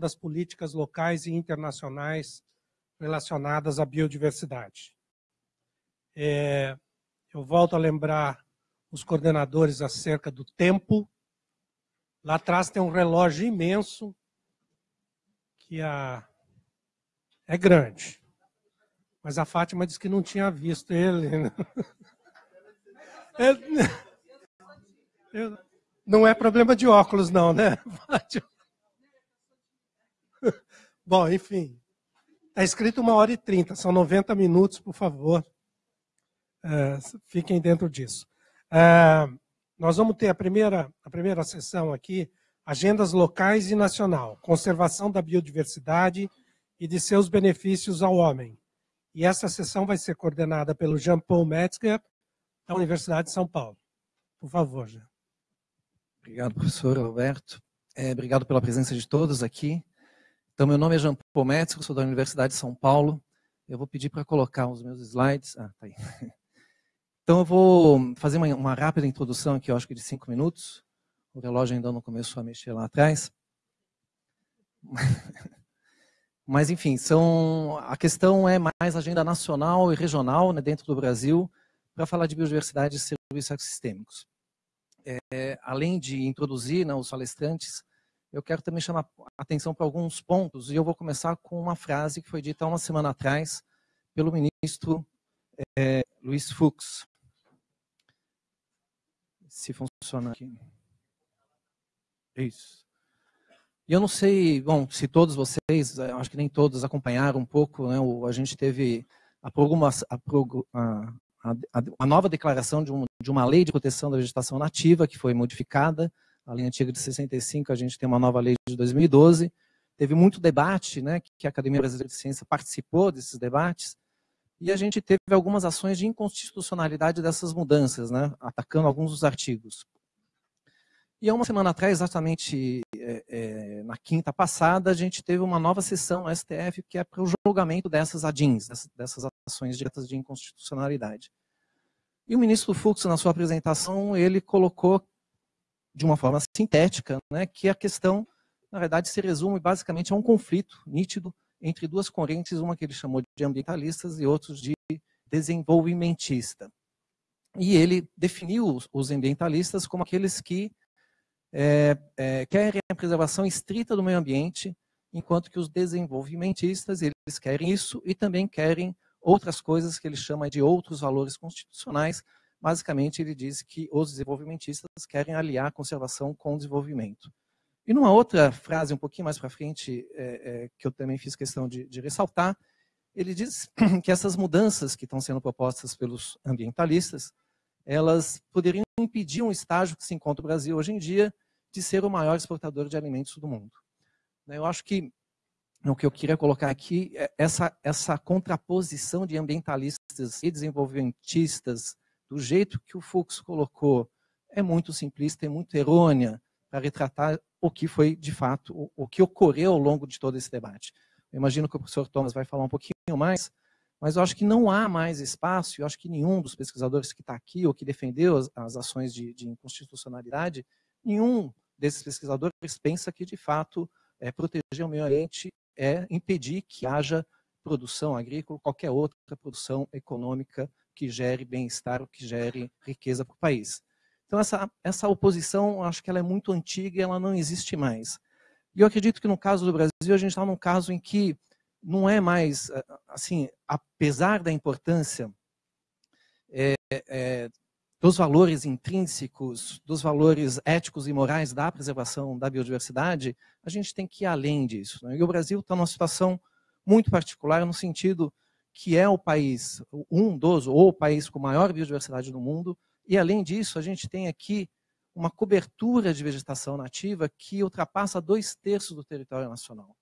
das políticas locais e internacionais relacionadas à biodiversidade. É, eu volto a lembrar os coordenadores acerca do tempo. Lá atrás tem um relógio imenso que a... é grande. Mas a Fátima disse que não tinha visto ele. Né? Não é problema de óculos, não, né, Fátima? Bom, enfim. Está escrito uma hora e trinta, são 90 minutos, por favor. É, fiquem dentro disso. É, nós vamos ter a primeira, a primeira sessão aqui, agendas locais e nacional, conservação da biodiversidade e de seus benefícios ao homem. E essa sessão vai ser coordenada pelo Jean-Paul Metzger, da Universidade de São Paulo. Por favor, Jean. Obrigado, professor Alberto. É, obrigado pela presença de todos aqui. Então, meu nome é Jean Paul sou da Universidade de São Paulo. Eu vou pedir para colocar os meus slides. Ah, tá aí. Então, eu vou fazer uma, uma rápida introdução aqui, eu acho que de cinco minutos. O relógio ainda não começou a mexer lá atrás. Mas, enfim, são, a questão é mais agenda nacional e regional né, dentro do Brasil para falar de biodiversidade e serviços ecossistêmicos. É, além de introduzir né, os palestrantes, eu quero também chamar atenção para alguns pontos, e eu vou começar com uma frase que foi dita uma semana atrás pelo ministro é, Luiz Fux se funciona aqui. Isso. E eu não sei, bom, se todos vocês, eh, acho que nem todos acompanharam um pouco, né, o, a gente teve a, a, a, a nova declaração de, um, de uma lei de proteção da vegetação nativa, que foi modificada, a lei antiga de 65, a gente tem uma nova lei de 2012. Teve muito debate, né, que a Academia Brasileira de Ciência participou desses debates, e a gente teve algumas ações de inconstitucionalidade dessas mudanças, né, atacando alguns dos artigos. E há uma semana atrás, exatamente é, é, na quinta passada, a gente teve uma nova sessão no STF que é para o julgamento dessas ADINs, dessas ações diretas de inconstitucionalidade. E o ministro Fux, na sua apresentação, ele colocou de uma forma sintética né, que a questão, na verdade, se resume basicamente a um conflito nítido entre duas correntes, uma que ele chamou de ambientalistas e outros de desenvolvimentista. E ele definiu os ambientalistas como aqueles que é, é, querem a preservação estrita do meio ambiente, enquanto que os desenvolvimentistas eles querem isso e também querem outras coisas que ele chama de outros valores constitucionais. Basicamente, ele diz que os desenvolvimentistas querem aliar conservação com desenvolvimento. E numa outra frase, um pouquinho mais para frente, é, é, que eu também fiz questão de, de ressaltar, ele diz que essas mudanças que estão sendo propostas pelos ambientalistas, elas poderiam impedir um estágio que se encontra o Brasil hoje em dia de ser o maior exportador de alimentos do mundo. Né, eu acho que o que eu queria colocar aqui é essa, essa contraposição de ambientalistas e desenvolvimentistas, do jeito que o Fux colocou, é muito simplista e muito errônea para retratar o que foi, de fato, o, o que ocorreu ao longo de todo esse debate. Eu imagino que o professor Thomas vai falar um pouquinho mais, mas eu acho que não há mais espaço, eu acho que nenhum dos pesquisadores que está aqui ou que defendeu as, as ações de, de, inconstitucionalidade, nenhum desses pesquisadores pensa que, de fato, é, proteger o meio ambiente é impedir que haja produção agrícola, qualquer outra produção econômica que gere bem-estar, que gere riqueza para o país. Então, essa, essa oposição, acho que ela é muito antiga e ela não existe mais. E eu acredito que no caso do Brasil, a gente está num caso em que não é mais, assim, apesar da importância é, é, dos valores intrínsecos, dos valores éticos e morais da preservação da biodiversidade, a gente tem que ir além disso. Né? E o Brasil está numa situação muito particular no sentido que é o país, um dos, ou o país com maior biodiversidade do mundo, e, além disso, a gente tem aqui uma cobertura de vegetação nativa que ultrapassa dois terços do território nacional.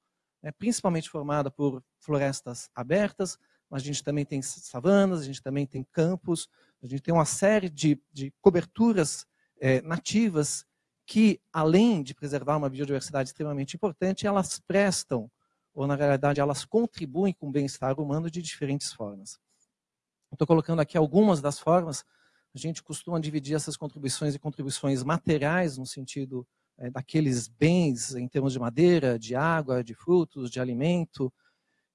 É principalmente formada por florestas abertas, mas a gente também tem savanas, a gente também tem campos, a gente tem uma série de, de coberturas é, nativas que, além de preservar uma biodiversidade extremamente importante, elas prestam, ou na realidade elas contribuem com o bem-estar humano de diferentes formas. Estou colocando aqui algumas das formas a gente costuma dividir essas contribuições em contribuições materiais, no sentido é, daqueles bens em termos de madeira, de água, de frutos, de alimento,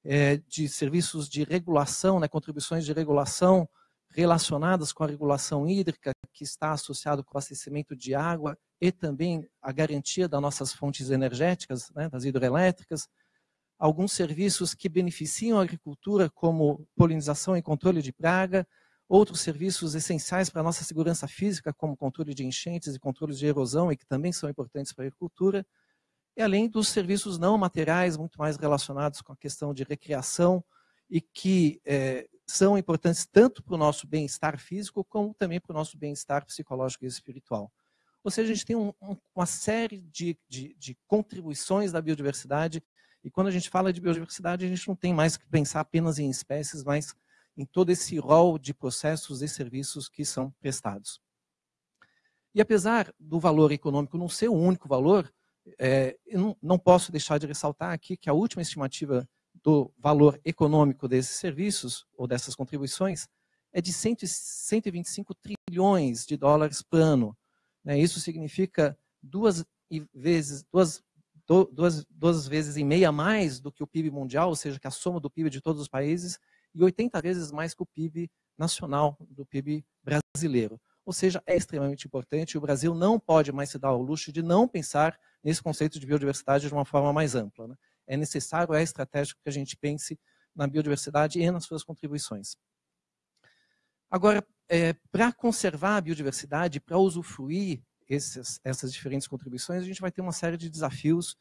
é, de serviços de regulação, né, contribuições de regulação relacionadas com a regulação hídrica, que está associado com o abastecimento de água e também a garantia das nossas fontes energéticas, né, das hidroelétricas, alguns serviços que beneficiam a agricultura, como polinização e controle de praga, outros serviços essenciais para a nossa segurança física, como controle de enchentes e controle de erosão, e que também são importantes para a agricultura, e além dos serviços não materiais, muito mais relacionados com a questão de recreação, e que é, são importantes tanto para o nosso bem-estar físico, como também para o nosso bem-estar psicológico e espiritual. Ou seja, a gente tem um, um, uma série de, de, de contribuições da biodiversidade, e quando a gente fala de biodiversidade, a gente não tem mais que pensar apenas em espécies, mas em todo esse rol de processos e serviços que são prestados. E apesar do valor econômico não ser o único valor, é, não, não posso deixar de ressaltar aqui que a última estimativa do valor econômico desses serviços ou dessas contribuições é de 125 trilhões de dólares por ano. Né? Isso significa duas vezes, duas, duas, duas vezes e meia mais do que o PIB mundial, ou seja, que a soma do PIB de todos os países, e 80 vezes mais que o PIB nacional, do PIB brasileiro. Ou seja, é extremamente importante. O Brasil não pode mais se dar ao luxo de não pensar nesse conceito de biodiversidade de uma forma mais ampla. Né? É necessário, é estratégico que a gente pense na biodiversidade e nas suas contribuições. Agora, é, para conservar a biodiversidade, para usufruir esses, essas diferentes contribuições, a gente vai ter uma série de desafios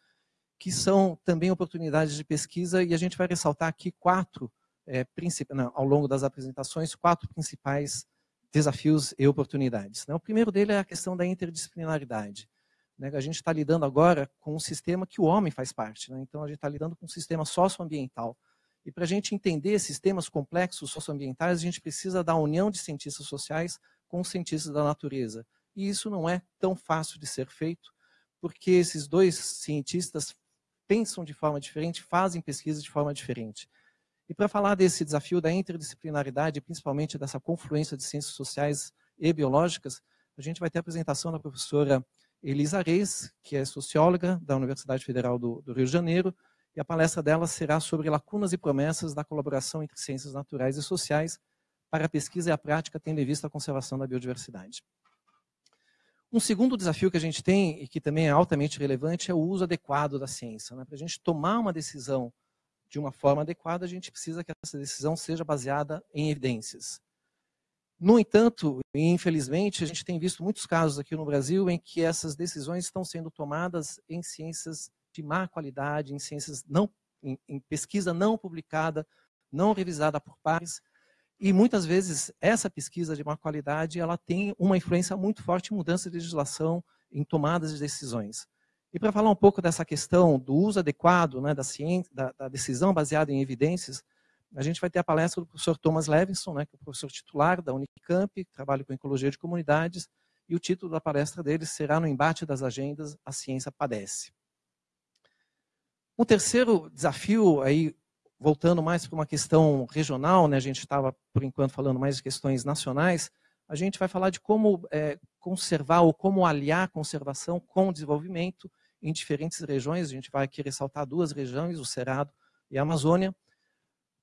que são também oportunidades de pesquisa e a gente vai ressaltar aqui quatro é, não, ao longo das apresentações, quatro principais desafios e oportunidades. Né? O primeiro dele é a questão da interdisciplinaridade. Né? A gente está lidando agora com um sistema que o homem faz parte. Né? Então, a gente está lidando com um sistema socioambiental. E para a gente entender sistemas complexos socioambientais, a gente precisa da união de cientistas sociais com cientistas da natureza. E isso não é tão fácil de ser feito, porque esses dois cientistas pensam de forma diferente, fazem pesquisa de forma diferente. E para falar desse desafio da interdisciplinaridade, principalmente dessa confluência de ciências sociais e biológicas, a gente vai ter a apresentação da professora Elisa Reis, que é socióloga da Universidade Federal do, do Rio de Janeiro, e a palestra dela será sobre lacunas e promessas da colaboração entre ciências naturais e sociais para a pesquisa e a prática, tendo em vista a conservação da biodiversidade. Um segundo desafio que a gente tem, e que também é altamente relevante, é o uso adequado da ciência. Né? Para a gente tomar uma decisão de uma forma adequada, a gente precisa que essa decisão seja baseada em evidências. No entanto, infelizmente, a gente tem visto muitos casos aqui no Brasil em que essas decisões estão sendo tomadas em ciências de má qualidade, em ciências não, em, em pesquisa não publicada, não revisada por pares, e muitas vezes essa pesquisa de má qualidade ela tem uma influência muito forte em mudança de legislação, em tomadas de decisões. E para falar um pouco dessa questão do uso adequado né, da, ciência, da, da, decisão baseada em evidências, a gente vai ter a palestra do professor Thomas Levinson, né, que é o professor titular da Unicamp, que trabalha com ecologia de comunidades, e o título da palestra dele será No embate das agendas, a ciência padece. Um terceiro desafio, aí, voltando mais para uma questão regional, né, a gente estava, por enquanto, falando mais de questões nacionais, a gente vai falar de como é, conservar ou como aliar conservação com desenvolvimento, em diferentes regiões. A gente vai aqui ressaltar duas regiões, o Cerrado e a Amazônia.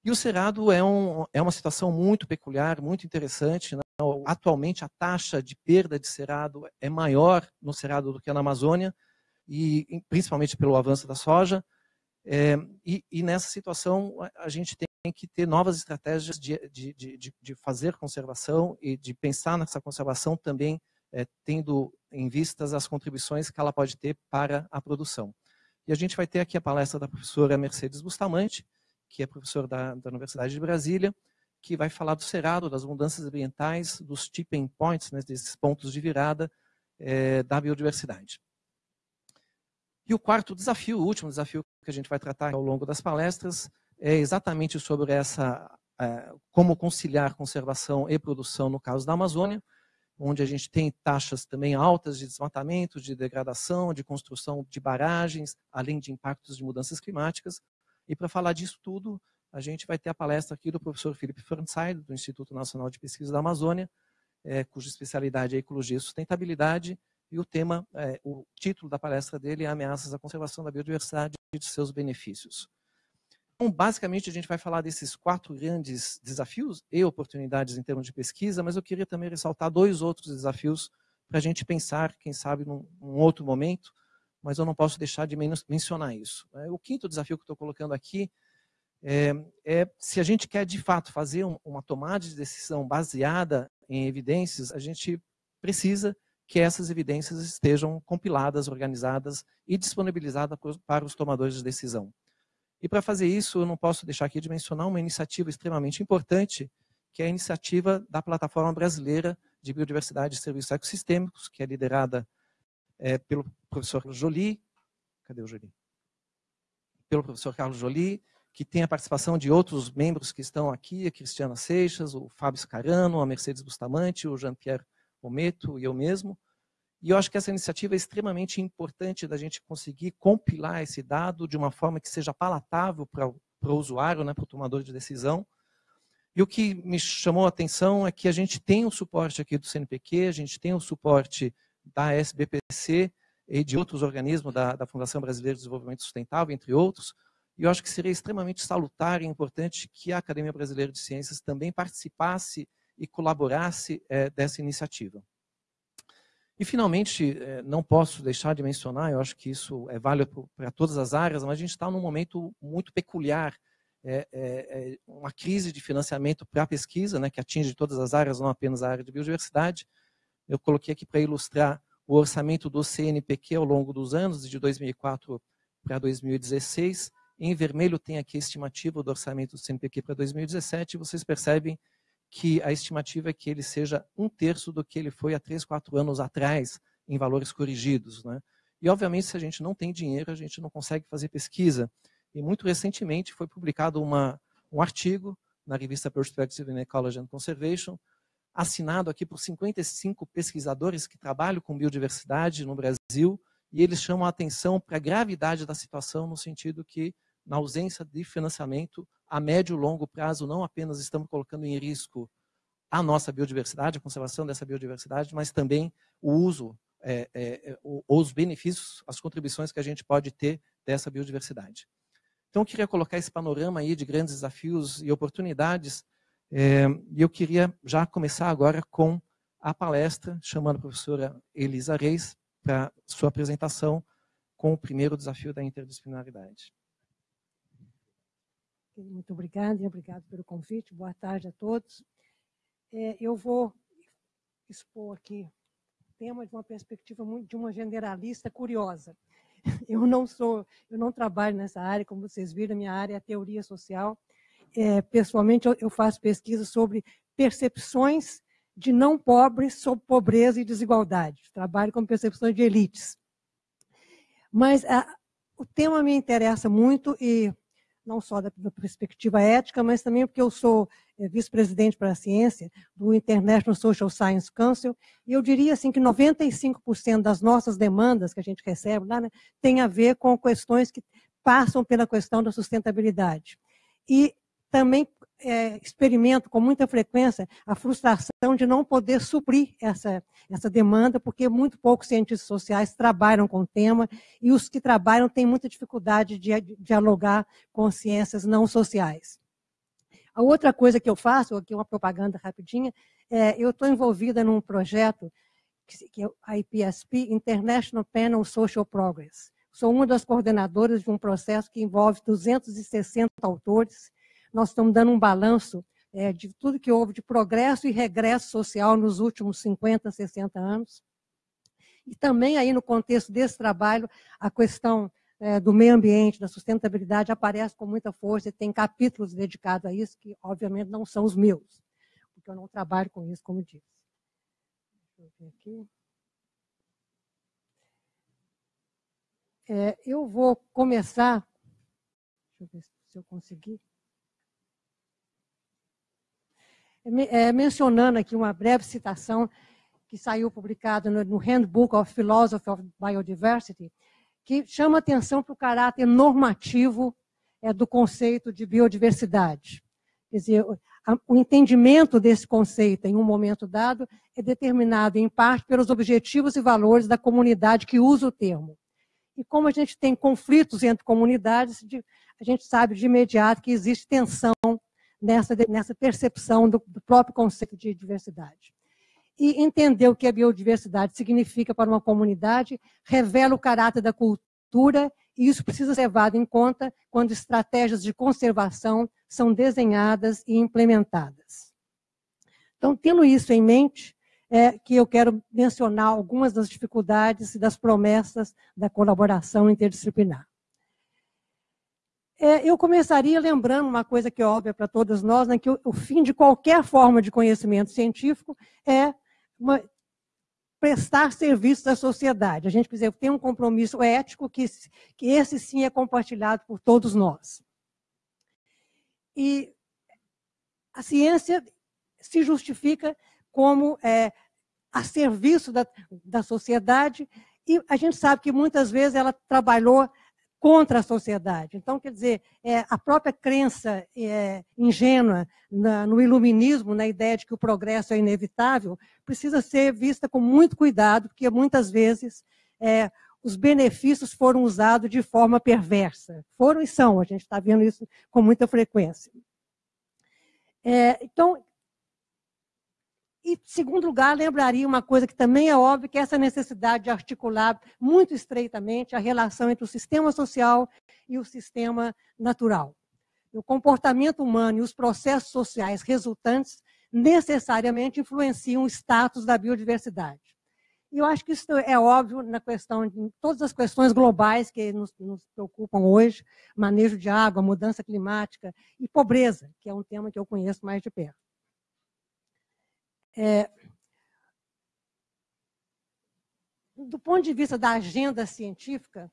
E o Cerrado é, um, é uma situação muito peculiar, muito interessante. Né? Atualmente, a taxa de perda de cerrado é maior no Cerrado do que na Amazônia, e principalmente pelo avanço da soja. É, e, e, nessa situação, a gente tem que ter novas estratégias de, de, de, de fazer conservação e de pensar nessa conservação também é, tendo em vistas as contribuições que ela pode ter para a produção. E a gente vai ter aqui a palestra da professora Mercedes Bustamante, que é professora da, da Universidade de Brasília, que vai falar do cerado, das mudanças ambientais, dos tipping points, né, desses pontos de virada é, da biodiversidade. E o quarto desafio, o último desafio que a gente vai tratar ao longo das palestras, é exatamente sobre essa, é, como conciliar conservação e produção no caso da Amazônia, onde a gente tem taxas também altas de desmatamento, de degradação, de construção de barragens, além de impactos de mudanças climáticas. E para falar disso tudo, a gente vai ter a palestra aqui do professor Felipe Fernside, do Instituto Nacional de Pesquisa da Amazônia, é, cuja especialidade é Ecologia e Sustentabilidade, e o tema, é, o título da palestra dele é Ameaças à Conservação da Biodiversidade e de seus benefícios. Então, basicamente, a gente vai falar desses quatro grandes desafios e oportunidades em termos de pesquisa, mas eu queria também ressaltar dois outros desafios para a gente pensar, quem sabe, num, num, outro momento, mas eu não posso deixar de mencionar isso. É, o quinto desafio que estou colocando aqui é, é, se a gente quer, de fato, fazer um, uma tomada de decisão baseada em evidências, a gente precisa que essas evidências estejam compiladas, organizadas e disponibilizadas para os tomadores de decisão. E para fazer isso, eu não posso deixar aqui de mencionar uma iniciativa extremamente importante, que é a iniciativa da Plataforma Brasileira de Biodiversidade e Serviços Ecossistêmicos, que é liderada é, pelo professor Jolie. Cadê o Jolie? Pelo professor Carlos Jolie, que tem a participação de outros membros que estão aqui, a Cristiana Seixas, o Fábio Scarano, a Mercedes Bustamante, o Jean-Pierre Ometo e eu mesmo. E eu acho que essa iniciativa é extremamente importante da gente conseguir compilar esse dado de uma forma que seja palatável para o usuário, né, para o tomador de decisão. E o que me chamou a atenção é que a gente tem o suporte aqui do CNPq, a gente tem o suporte da SBPC e de outros organismos da, da Fundação Brasileira de Desenvolvimento Sustentável, entre outros. E eu acho que seria extremamente salutar e importante que a Academia Brasileira de Ciências também participasse e colaborasse é, dessa iniciativa. E, finalmente, é, não posso deixar de mencionar, eu acho que isso é válido para todas as áreas, mas a gente está num momento muito peculiar, é, é uma crise de financiamento para a pesquisa, né, que atinge todas as áreas, não apenas a área de biodiversidade. Eu coloquei aqui para ilustrar o orçamento do CNPq ao longo dos anos, de 2004 para 2016. Em vermelho tem aqui a estimativa do orçamento do CNPq para 2017, e vocês percebem que a estimativa é que ele seja um terço do que ele foi há três, quatro anos atrás, em valores corrigidos. Né? E, obviamente, se a gente não tem dinheiro, a gente não consegue fazer pesquisa. E, muito recentemente, foi publicado uma, um artigo na revista Perspective in Ecology and Conservation, assinado aqui por 55 pesquisadores que trabalham com biodiversidade no Brasil, e eles chamam a atenção para a gravidade da situação, no sentido que, na ausência de financiamento, a médio e longo prazo, não apenas estamos colocando em risco a nossa biodiversidade, a conservação dessa biodiversidade, mas também o uso, é, é, é os benefícios, as contribuições que a gente pode ter dessa biodiversidade. Então, eu queria colocar esse panorama aí de grandes desafios e oportunidades, é, e eu queria já começar agora com a palestra, chamando a professora Elisa Reis para sua apresentação com o primeiro desafio da interdisciplinaridade. Muito obrigada e obrigado pelo convite. Boa tarde a todos. É, eu vou expor aqui o tema de uma perspectiva muito, de uma generalista curiosa. Eu não sou, eu não trabalho nessa área, como vocês viram, minha área é teoria social. É, pessoalmente, eu, eu faço pesquisa sobre percepções de não pobres sobre pobreza e desigualdade. Trabalho com percepções de elites. Mas a, o tema me interessa muito e não só da, perspectiva ética, mas também porque eu sou é, vice-presidente para a ciência do International Social Science Council, e eu diria assim que 95% das nossas demandas que a gente recebe lá né, tem a ver com questões que passam pela questão da sustentabilidade. E também é, experimento com muita frequência a frustração de não poder suprir essa, essa demanda, porque muito poucos cientistas sociais trabalham com o tema e os que trabalham têm muita dificuldade de, dialogar com ciências não sociais. A outra coisa que eu faço, aqui uma propaganda rapidinha, é, eu estou envolvida num projeto que é a IPSP, International Panel Social Progress. Sou uma das coordenadoras de um processo que envolve 260 autores nós estamos dando um balanço é, de tudo que houve de progresso e regresso social nos últimos 50, 60 anos. E também aí no contexto desse trabalho, a questão é, do meio ambiente, da sustentabilidade aparece com muita força e tem capítulos dedicados a isso, que obviamente não são os meus, porque eu não trabalho com isso, como disse. Deixa eu ver aqui. É, eu vou começar, deixa eu ver se eu conseguir. É, mencionando aqui uma breve citação que saiu publicada no, no Handbook of Philosophy of Biodiversity, que chama atenção para o caráter normativo é, do conceito de biodiversidade. Quer dizer, o entendimento desse conceito em um momento dado é determinado, em parte, pelos objetivos e valores da comunidade que usa o termo. E como a gente tem conflitos entre comunidades, a gente sabe de imediato que existe tensão nessa, nessa percepção do, do próprio conceito de diversidade. E entender o que a biodiversidade significa para uma comunidade revela o caráter da cultura e isso precisa ser levado em conta quando estratégias de conservação são desenhadas e implementadas. Então, tendo isso em mente, é que eu quero mencionar algumas das dificuldades e das promessas da colaboração interdisciplinar. É, eu começaria lembrando uma coisa que é óbvia para todos nós, né, que o, o, fim de qualquer forma de conhecimento científico é uma, prestar serviços à sociedade. A gente precisa ter um compromisso ético que, que esse sim é compartilhado por todos nós. E a ciência se justifica como é, a serviço da, da sociedade, e a gente sabe que muitas vezes ela trabalhou contra a sociedade. Então, quer dizer, é, a própria crença é, ingênua na, no iluminismo, na ideia de que o progresso é inevitável, precisa ser vista com muito cuidado, porque muitas vezes é, os benefícios foram usados de forma perversa. Foram e são, a gente está vendo isso com muita frequência. É, então, e, segundo lugar, lembraria uma coisa que também é óbvia, que é essa necessidade de articular muito estreitamente a relação entre o sistema social e o sistema natural. O comportamento humano e os processos sociais resultantes necessariamente influenciam o status da biodiversidade. E eu acho que isso é óbvio na questão, em todas as questões globais que nos, nos, preocupam hoje, manejo de água, mudança climática e pobreza, que é um tema que eu conheço mais de perto. É, do ponto de vista da agenda científica,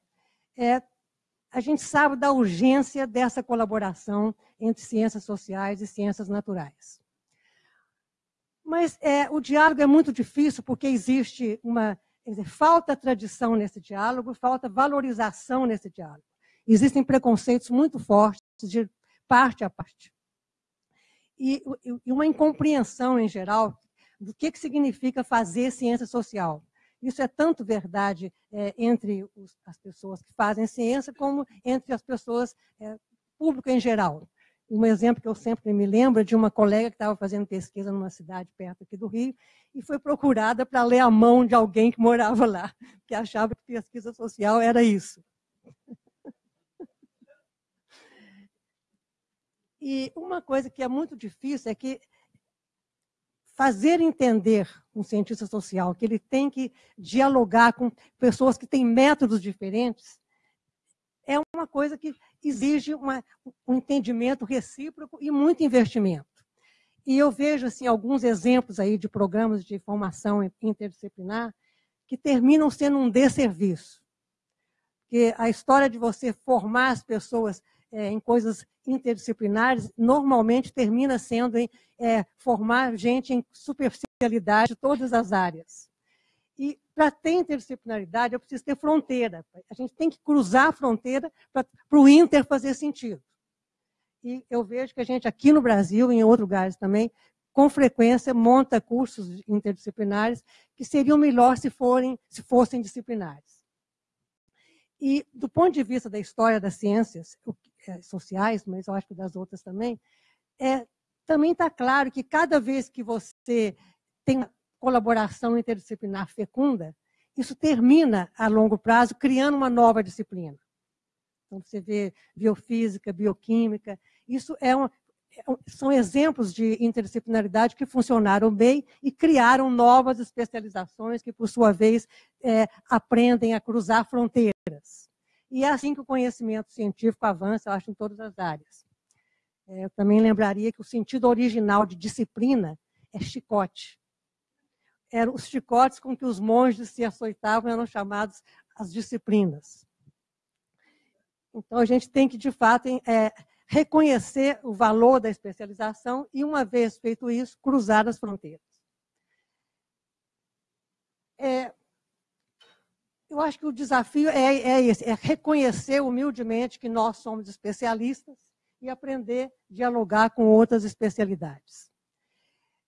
é, a gente sabe da urgência dessa colaboração entre ciências sociais e ciências naturais. Mas é, o diálogo é muito difícil porque existe uma dizer, falta tradição nesse diálogo, falta valorização nesse diálogo. Existem preconceitos muito fortes de parte a parte. E, e uma incompreensão em geral do que, que significa fazer ciência social. Isso é tanto verdade é, entre os, as pessoas que fazem ciência, como entre as pessoas, é, público em geral. Um exemplo que eu sempre me lembro é de uma colega que estava fazendo pesquisa numa cidade perto aqui do Rio e foi procurada para ler a mão de alguém que morava lá, que achava que pesquisa social era isso. E uma coisa que é muito difícil é que fazer entender um cientista social que ele tem que dialogar com pessoas que têm métodos diferentes é uma coisa que exige uma, um entendimento recíproco e muito investimento. E eu vejo assim alguns exemplos aí de programas de formação interdisciplinar que terminam sendo um desserviço. Porque a história de você formar as pessoas é, em coisas interdisciplinares, normalmente termina sendo em é, formar gente em superficialidade de todas as áreas. E para ter interdisciplinaridade, eu preciso ter fronteira. A gente tem que cruzar a fronteira para o inter fazer sentido. E eu vejo que a gente aqui no Brasil, em outros lugares também, com frequência monta cursos interdisciplinares que seriam melhor se, forem, se fossem disciplinares. E do ponto de vista da história das ciências, é, sociais, mas eu acho que das outras também, é, também está claro que cada vez que você tem colaboração interdisciplinar fecunda, isso termina a longo prazo criando uma nova disciplina. Então, você vê biofísica, bioquímica, isso é, é são exemplos de interdisciplinaridade que funcionaram bem e criaram novas especializações que, por sua vez, é, aprendem a cruzar fronteiras. E é assim que o conhecimento científico avança, eu acho, em todas as áreas. É, eu também lembraria que o sentido original de disciplina é chicote. Eram os chicotes com que os monges se açoitavam eram chamados as disciplinas. Então, a gente tem que, de fato, é, reconhecer o valor da especialização e, uma vez feito isso, cruzar as fronteiras. É, eu acho que o desafio é, é esse, é reconhecer humildemente que nós somos especialistas e aprender a dialogar com outras especialidades.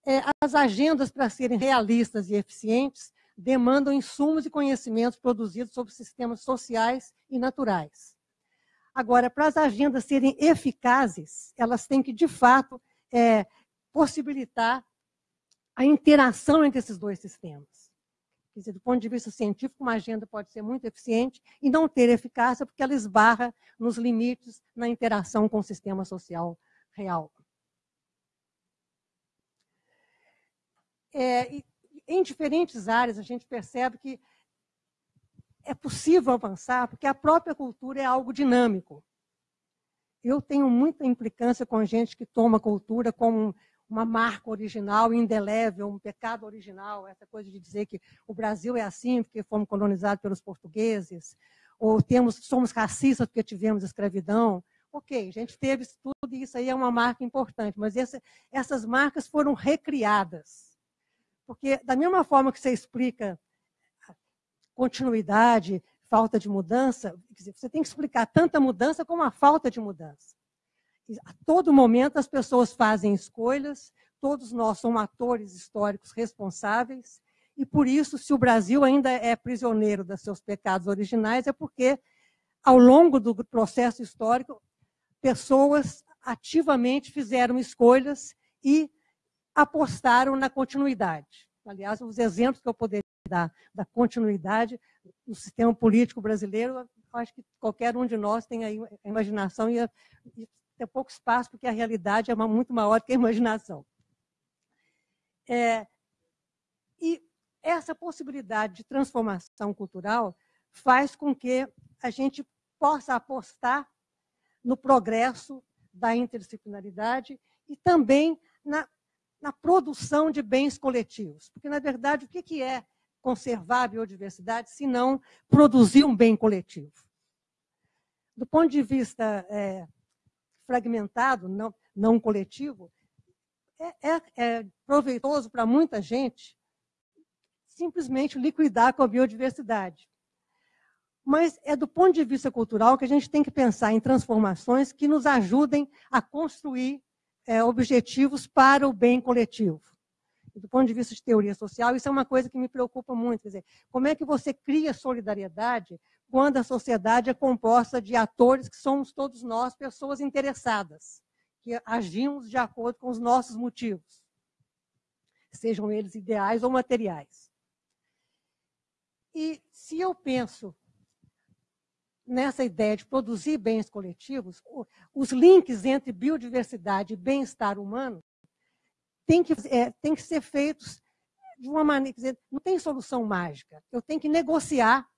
É, as agendas, para serem realistas e eficientes, demandam insumos e conhecimentos produzidos sobre sistemas sociais e naturais. Agora, para as agendas serem eficazes, elas têm que, de fato, é, possibilitar a interação entre esses dois sistemas. Quer dizer, do ponto de vista científico, uma agenda pode ser muito eficiente e não ter eficácia porque ela esbarra nos limites na interação com o sistema social real. É, em diferentes áreas, a gente percebe que é possível avançar, porque a própria cultura é algo dinâmico. Eu tenho muita implicância com gente que toma cultura como uma marca original, indelével, um pecado original, essa coisa de dizer que o Brasil é assim porque fomos colonizados pelos portugueses, ou temos, somos racistas porque tivemos escravidão. Ok, a gente teve tudo e isso aí é uma marca importante, mas essa, essas marcas foram recriadas. Porque, da mesma forma que você explica continuidade, falta de mudança, você tem que explicar tanta mudança como a falta de mudança a todo momento as pessoas fazem escolhas, todos nós somos atores históricos responsáveis, e por isso, se o Brasil ainda é prisioneiro dos seus pecados originais, é porque, ao longo do processo histórico, pessoas ativamente fizeram escolhas e apostaram na continuidade. Aliás, os exemplos que eu poderia dar da continuidade no sistema político brasileiro, acho que qualquer um de nós tem a imaginação e, a, e tem pouco espaço, porque a realidade é muito maior que a imaginação. É, e essa possibilidade de transformação cultural faz com que a gente possa apostar no progresso da interdisciplinaridade e também na, na produção de bens coletivos. Porque, na verdade, o que é conservar a biodiversidade se não produzir um bem coletivo? Do ponto de vista é, fragmentado, não, não coletivo, é, é, é proveitoso para muita gente simplesmente liquidar com a biodiversidade. Mas é do ponto de vista cultural que a gente tem que pensar em transformações que nos ajudem a construir é, objetivos para o bem coletivo. Do ponto de vista de teoria social, isso é uma coisa que me preocupa muito. Quer dizer, como é que você cria solidariedade quando a sociedade é composta de atores que somos todos nós, pessoas interessadas, que agimos de acordo com os nossos motivos, sejam eles ideais ou materiais. E se eu penso nessa ideia de produzir bens coletivos, os links entre biodiversidade e bem-estar humano têm que, é, têm que ser feitos de uma maneira, dizer, não tem solução mágica. Eu tenho que negociar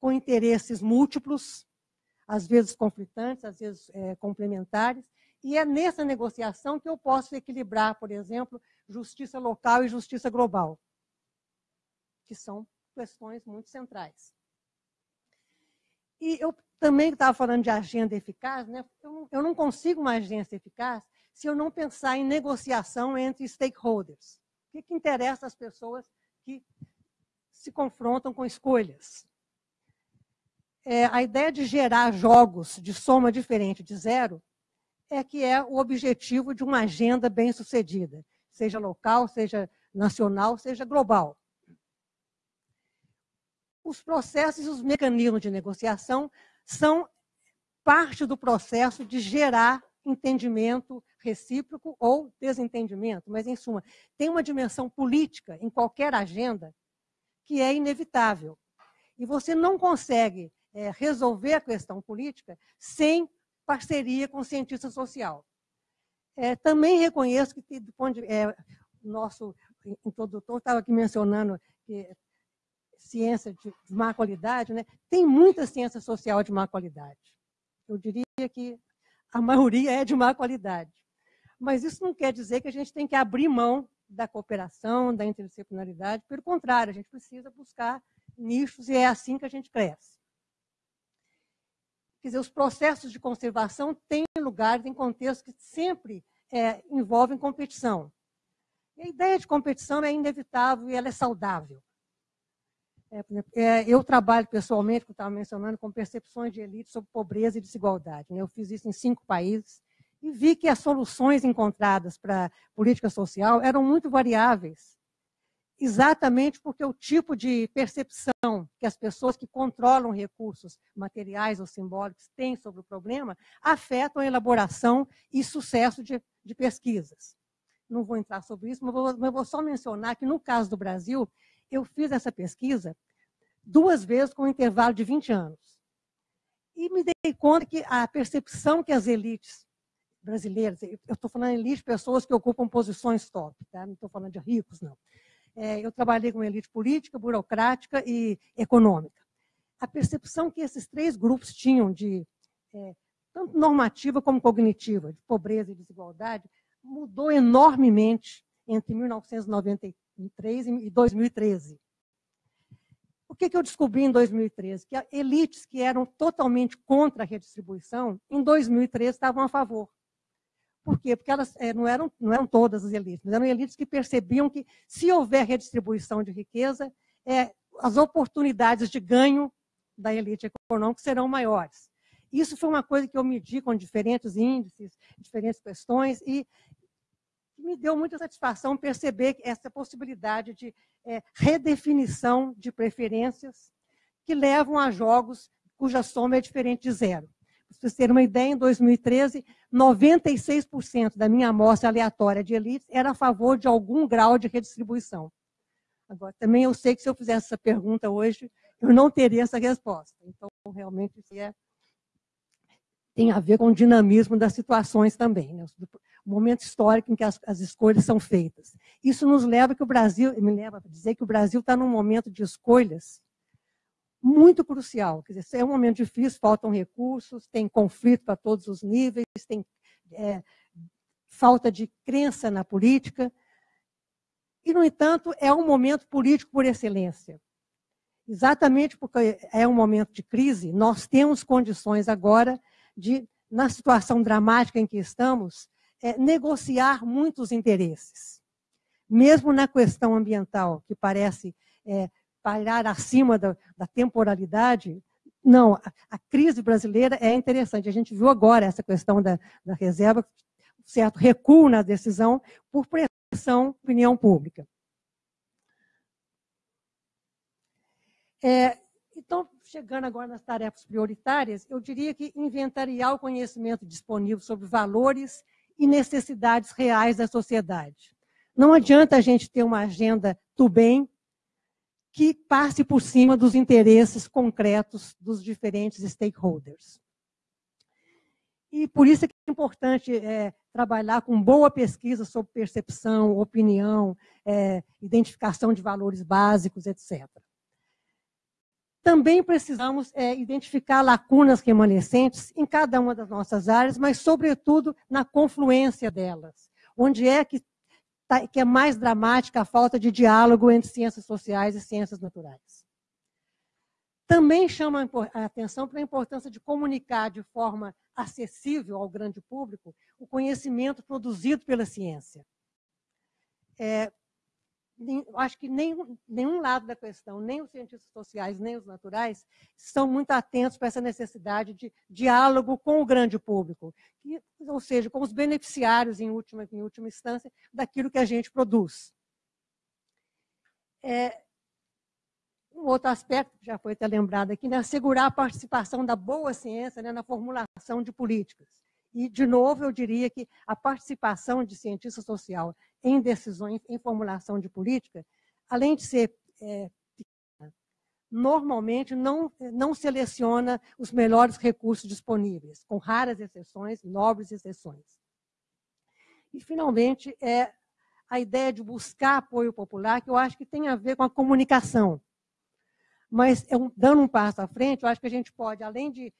com interesses múltiplos, às vezes conflitantes, às vezes é, complementares, e é nessa negociação que eu posso equilibrar, por exemplo, justiça local e justiça global, que são questões muito centrais. E eu também estava falando de agenda eficaz, né? eu, eu não consigo uma agenda eficaz se eu não pensar em negociação entre stakeholders. O que, que interessa às pessoas que se confrontam com escolhas? É, a ideia de gerar jogos de soma diferente de zero é que é o objetivo de uma agenda bem sucedida, seja local, seja nacional, seja global. Os processos e os mecanismos de negociação são parte do processo de gerar entendimento recíproco ou desentendimento, mas, em suma, tem uma dimensão política em qualquer agenda que é inevitável. E você não consegue é, resolver a questão política sem parceria com o cientista social. É, também reconheço que, do ponto de é, nosso introdutor estava aqui mencionando que ciência de má qualidade, né? tem muita ciência social de má qualidade. Eu diria que a maioria é de má qualidade. Mas isso não quer dizer que a gente tem que abrir mão da cooperação, da interdisciplinaridade. Pelo contrário, a gente precisa buscar nichos e é assim que a gente cresce. Quer dizer, os processos de conservação têm lugar em contextos que sempre é, envolvem competição. E a ideia de competição é inevitável e ela é saudável. É, é, eu trabalho pessoalmente, como estava mencionando, com percepções de elite sobre pobreza e desigualdade. Né? Eu fiz isso em cinco países e vi que as soluções encontradas para política social eram muito variáveis. Exatamente porque o tipo de percepção que as pessoas que controlam recursos materiais ou simbólicos têm sobre o problema afetam a elaboração e sucesso de, de pesquisas. Não vou entrar sobre isso, mas vou, mas vou só mencionar que, no caso do Brasil, eu fiz essa pesquisa duas vezes com um intervalo de 20 anos. E me dei conta que a percepção que as elites brasileiras, eu estou falando elite, pessoas que ocupam posições top, tá? não estou falando de ricos, não. É, eu trabalhei com elite política, burocrática e econômica. A percepção que esses três grupos tinham de é, tanto normativa como cognitiva, de pobreza e desigualdade, mudou enormemente entre 1993 e 2013. O que, que eu descobri em 2013? Que elites que eram totalmente contra a redistribuição, em 2013 estavam a favor. Por quê? Porque elas é, não, eram, não eram todas as elites, mas eram elites que percebiam que, se houver redistribuição de riqueza, é, as oportunidades de ganho da elite econômica serão maiores. Isso foi uma coisa que eu medi com diferentes índices, diferentes questões, e me deu muita satisfação perceber essa possibilidade de é, redefinição de preferências que levam a jogos cuja soma é diferente de zero. Para vocês terem uma ideia, em 2013, 96% da minha amostra aleatória de elites era a favor de algum grau de redistribuição. Agora, também eu sei que se eu fizesse essa pergunta hoje, eu não teria essa resposta. Então, realmente, isso é, tem a ver com o dinamismo das situações também, né? o momento histórico em que as, as escolhas são feitas. Isso nos leva que o Brasil, me leva a dizer que o Brasil está num momento de escolhas muito crucial. Quer dizer, é um momento difícil, faltam recursos, tem conflito para todos os níveis, tem é, falta de crença na política. E, no entanto, é um momento político por excelência. Exatamente porque é um momento de crise, nós temos condições agora de, na situação dramática em que estamos, é, negociar muitos interesses. Mesmo na questão ambiental, que parece é, parar acima da, da temporalidade. Não, a, a, crise brasileira é interessante. A gente viu agora essa questão da, da reserva, certo recuo na decisão por pressão da opinião pública. É, então, chegando agora nas tarefas prioritárias, eu diria que inventariar o conhecimento disponível sobre valores e necessidades reais da sociedade. Não adianta a gente ter uma agenda do bem que passe por cima dos interesses concretos dos diferentes stakeholders. E por isso é, é importante é, trabalhar com boa pesquisa sobre percepção, opinião, é, identificação de valores básicos, etc. Também precisamos é, identificar lacunas remanescentes em cada uma das nossas áreas, mas, sobretudo, na confluência delas. Onde é que que é mais dramática a falta de diálogo entre ciências sociais e ciências naturais. Também chama a atenção para a importância de comunicar de forma acessível ao grande público o conhecimento produzido pela ciência. É, acho que nem, nenhum lado da questão, nem os cientistas sociais, nem os naturais, estão muito atentos para essa necessidade de diálogo com o grande público, que, ou seja, com os beneficiários, em última, em última instância, daquilo que a gente produz. É, um outro aspecto que já foi até lembrado aqui, né, assegurar a participação da boa ciência né, na formulação de políticas. E, de novo, eu diria que a participação de cientista social em decisões, em formulação de política, além de ser é, normalmente não, não seleciona os melhores recursos disponíveis, com raras exceções, nobres exceções. E, finalmente, é a ideia de buscar apoio popular, que eu acho que tem a ver com a comunicação. Mas, dando um passo à frente, eu acho que a gente pode, além de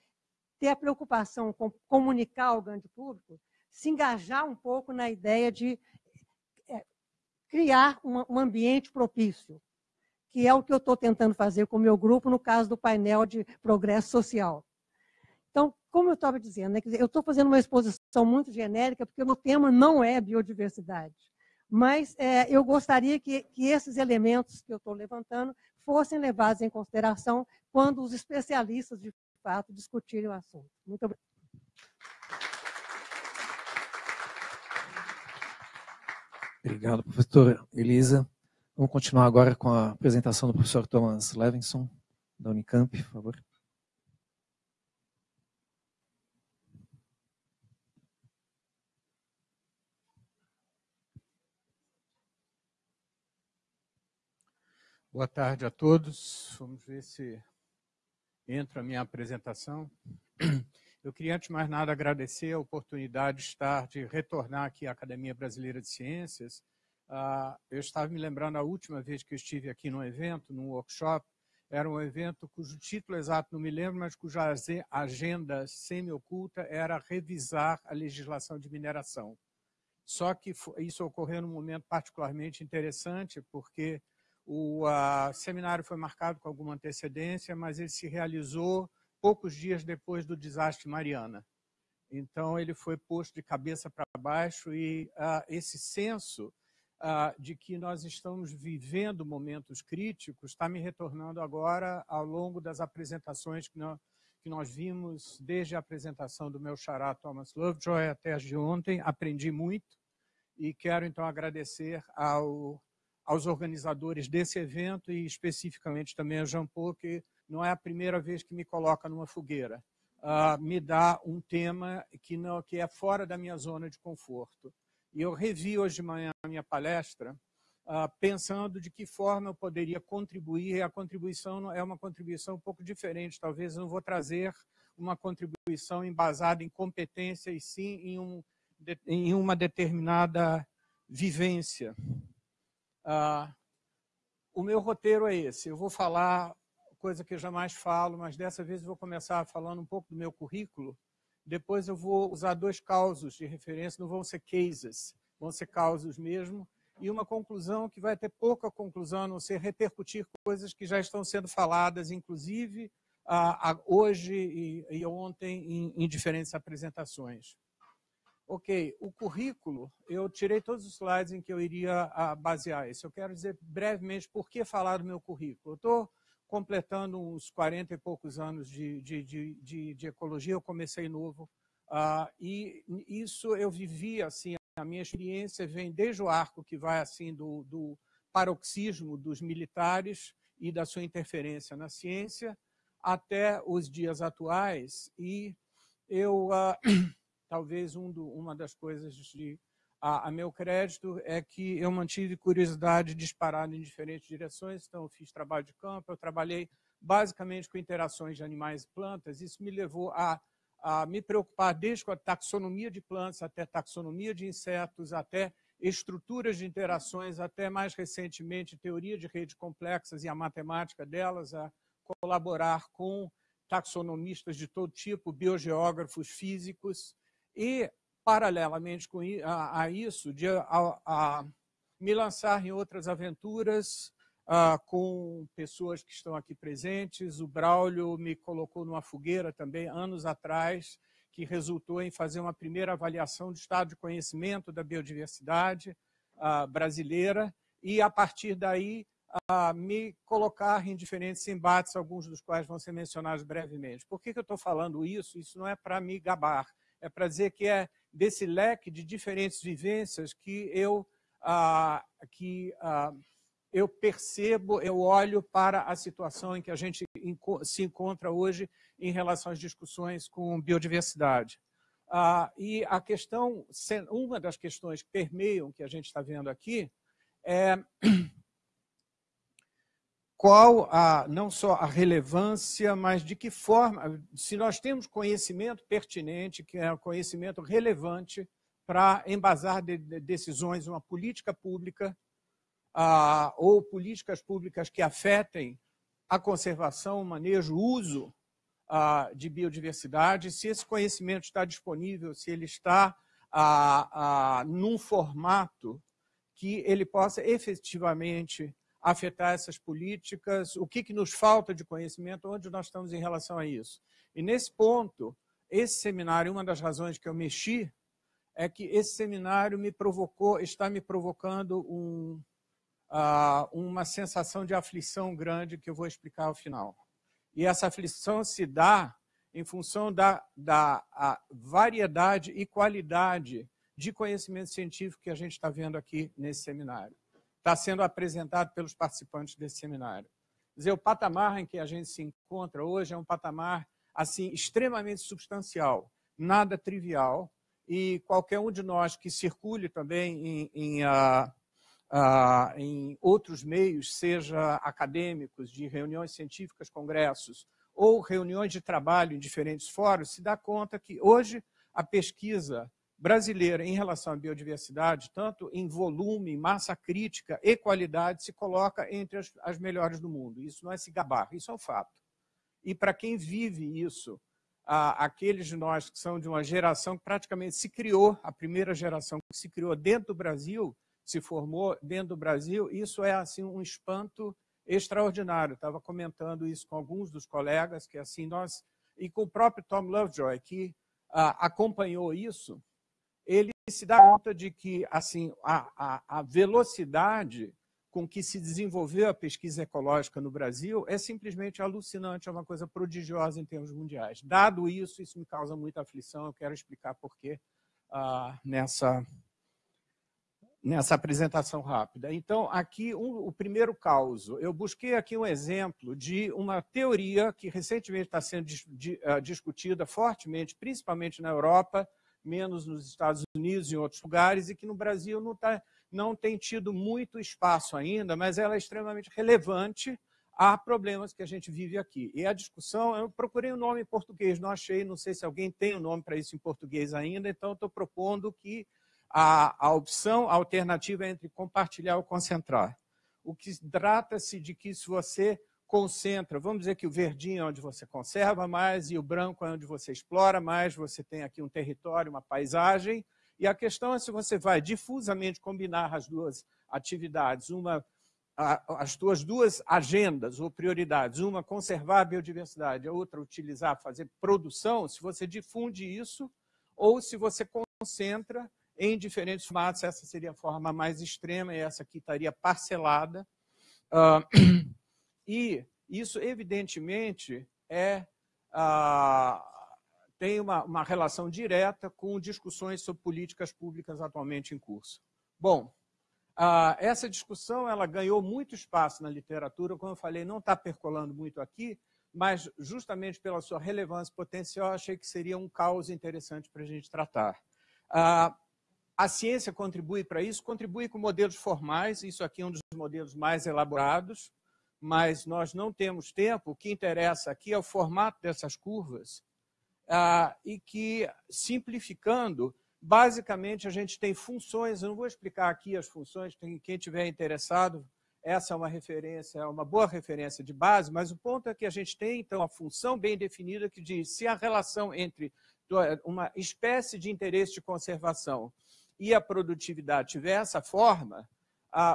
ter a preocupação com comunicar ao grande público, se engajar um pouco na ideia de é, criar um ambiente propício, que é o que eu estou tentando fazer com o meu grupo no caso do painel de progresso social. Então, como eu estava dizendo, né, eu estou fazendo uma exposição muito genérica, porque o meu tema não é biodiversidade. Mas é, eu gostaria que, que esses elementos que eu estou levantando fossem levados em consideração quando os especialistas de fato, discutirem o assunto. Muito obrigada. Obrigado, professora Elisa. Vamos continuar agora com a apresentação do professor Thomas Levinson, da Unicamp, por favor. Boa tarde a todos. Vamos ver se entra a minha apresentação. Eu queria, antes de mais nada, agradecer a oportunidade de estar, de retornar aqui à Academia Brasileira de Ciências. Uh, eu estava me lembrando a última vez que eu estive aqui num evento, num workshop, era um evento cujo título exato não me lembro, mas cuja agenda semi-oculta era revisar a legislação de mineração. Só que isso ocorreu num momento particularmente interessante, porque o seminário foi marcado com alguma antecedência, mas ele se realizou poucos dias depois do desastre Mariana. Então, ele foi posto de cabeça para baixo e uh, esse senso de que nós estamos vivendo momentos críticos está me retornando agora ao longo das apresentações que nós, que nós vimos, desde a apresentação do meu xará Thomas Lovejoy até as de ontem. Aprendi muito e quero, então, agradecer ao aos organizadores desse evento e especificamente também a Jean Paul, que não é a primeira vez que me coloca numa fogueira. Uh, me dá um tema que, não, que é fora da minha zona de conforto. E eu revi hoje de manhã a minha palestra, uh, pensando de que forma eu poderia contribuir, e a contribuição é uma contribuição um pouco diferente, talvez eu não vou trazer uma contribuição embasada em competência, e sim em, um, em uma determinada vivência. Ah, o meu roteiro é esse. Eu vou falar coisa que eu jamais falo, mas dessa vez eu vou começar falando um pouco do meu currículo. Depois eu vou usar dois causos de referência, não vão ser cases, vão ser causos mesmo. E uma conclusão que vai ter pouca conclusão, a não ser repercutir coisas que já estão sendo faladas, inclusive ah, hoje e, e ontem em, em diferentes apresentações. Ok, o currículo, eu tirei todos os slides em que eu iria ah, basear isso. Eu quero dizer brevemente por que falar do meu currículo. Eu estou completando uns 40 e poucos anos de, de, de, de ecologia, eu comecei novo, uh, e isso eu vivi, assim, a minha experiência vem desde o arco que vai, assim, do, do paroxismo dos militares e da sua interferência na ciência, até os dias atuais, e eu... Uh, talvez um do, uma das coisas de, a, a, meu crédito é que eu mantive curiosidade disparada em diferentes direções, então eu fiz trabalho de campo, eu trabalhei basicamente com interações de animais e plantas, isso me levou a, a me preocupar desde com a taxonomia de plantas até taxonomia de insetos, até estruturas de interações, até mais recentemente teoria de redes complexas e a matemática delas, a colaborar com taxonomistas de todo tipo, biogeógrafos, físicos, e, paralelamente com, a, a isso, de a, a, me lançar em outras aventuras uh, com pessoas que estão aqui presentes. O Braulio me colocou numa fogueira também, anos atrás, que resultou em fazer uma primeira avaliação do estado de conhecimento da biodiversidade uh, brasileira e, a partir daí, uh, me colocar em diferentes embates, alguns dos quais vão ser mencionados brevemente. Por que, que eu estou falando isso? Isso não é para me gabar, é para dizer que é desse leque de diferentes vivências que eu, ah, que, ah, eu percebo, eu olho para a situação em que a gente se encontra hoje em relação às discussões com biodiversidade. Ah, e a questão, uma das questões que permeiam que a gente está vendo aqui é qual a, não só a relevância, mas de que forma, se nós temos conhecimento pertinente, que é um conhecimento relevante para embasar de, de decisões, uma política pública ah, ou políticas públicas que afetem a conservação, o manejo, o uso ah, de biodiversidade, se esse conhecimento está disponível, se ele está ah, num formato que ele possa efetivamente afetar essas políticas, o que, que nos falta de conhecimento, onde nós estamos em relação a isso. E nesse ponto, esse seminário, uma das razões que eu mexi, é que esse seminário me provocou, está me provocando um, uh, uma sensação de aflição grande que eu vou explicar ao final. E essa aflição se dá em função da, da variedade e qualidade de conhecimento científico que a gente está vendo aqui nesse seminário. Está sendo apresentado pelos participantes desse seminário. Quer dizer, o patamar em que a gente se encontra hoje é um patamar assim extremamente substancial, nada trivial, e qualquer um de nós que circule também em, em, uh, uh, em outros meios, seja acadêmicos, de reuniões científicas, congressos, ou reuniões de trabalho em diferentes fóruns, se dá conta que hoje a pesquisa brasileira em relação à biodiversidade, tanto em volume, massa crítica e qualidade, se coloca entre as, as melhores do mundo. Isso não é se gabar, isso é um fato. E para quem vive isso, aqueles de nós que são de uma geração que praticamente se criou, a primeira geração que se criou dentro do Brasil, se formou dentro do Brasil, isso é assim um espanto extraordinário. Estava comentando isso com alguns dos colegas, que assim nós, e com o próprio Tom Lovejoy, que ah, acompanhou isso, ele se dá conta de que assim a, a, a, velocidade com que se desenvolveu a pesquisa ecológica no Brasil é simplesmente alucinante, é uma coisa prodigiosa em termos mundiais. Dado isso, isso me causa muita aflição, eu quero explicar por quê ah, nessa nessa apresentação rápida. Então, aqui um, o primeiro caso. Eu busquei aqui um exemplo de uma teoria que recentemente está sendo uh, discutida fortemente, principalmente na Europa, menos nos Estados Unidos e em outros lugares, e que no Brasil não, tá, não tem tido muito espaço ainda, mas ela é extremamente relevante a problemas que a gente vive aqui. E a discussão, eu procurei o um nome em português, não achei, não sei se alguém tem o um nome para isso em português ainda, então estou propondo que a, a opção a alternativa é entre compartilhar ou concentrar. O que trata-se de que se você concentra, vamos dizer que o verdinho é onde você conserva mais e o branco é onde você explora mais, você tem aqui um território, uma paisagem, e a questão é se você vai difusamente combinar as duas atividades, uma as tuas duas agendas ou prioridades, uma conservar a biodiversidade, a outra utilizar, fazer produção, se você difunde isso ou se você concentra em diferentes formatos. Essa seria a forma mais extrema e essa aqui estaria parcelada. Uh, e isso, evidentemente, é, uh, tem uma, uma relação direta com discussões sobre políticas públicas atualmente em curso. Bom, Uh, essa discussão ela ganhou muito espaço na literatura, como eu falei, não está percolando muito aqui, mas justamente pela sua relevância potencial, achei que seria um caos interessante para a gente tratar. Uh, a ciência contribui para isso, contribui com modelos formais, isso aqui é um dos modelos mais elaborados, mas nós não temos tempo. O que interessa aqui é o formato dessas curvas ah, e que, simplificando, basicamente a gente tem funções, eu não vou explicar aqui as funções, quem tiver interessado, essa é uma referência, é uma boa referência de base, mas o ponto é que a gente tem, então, a função bem definida que diz se a relação entre uma espécie de interesse de conservação e a produtividade tiver essa forma,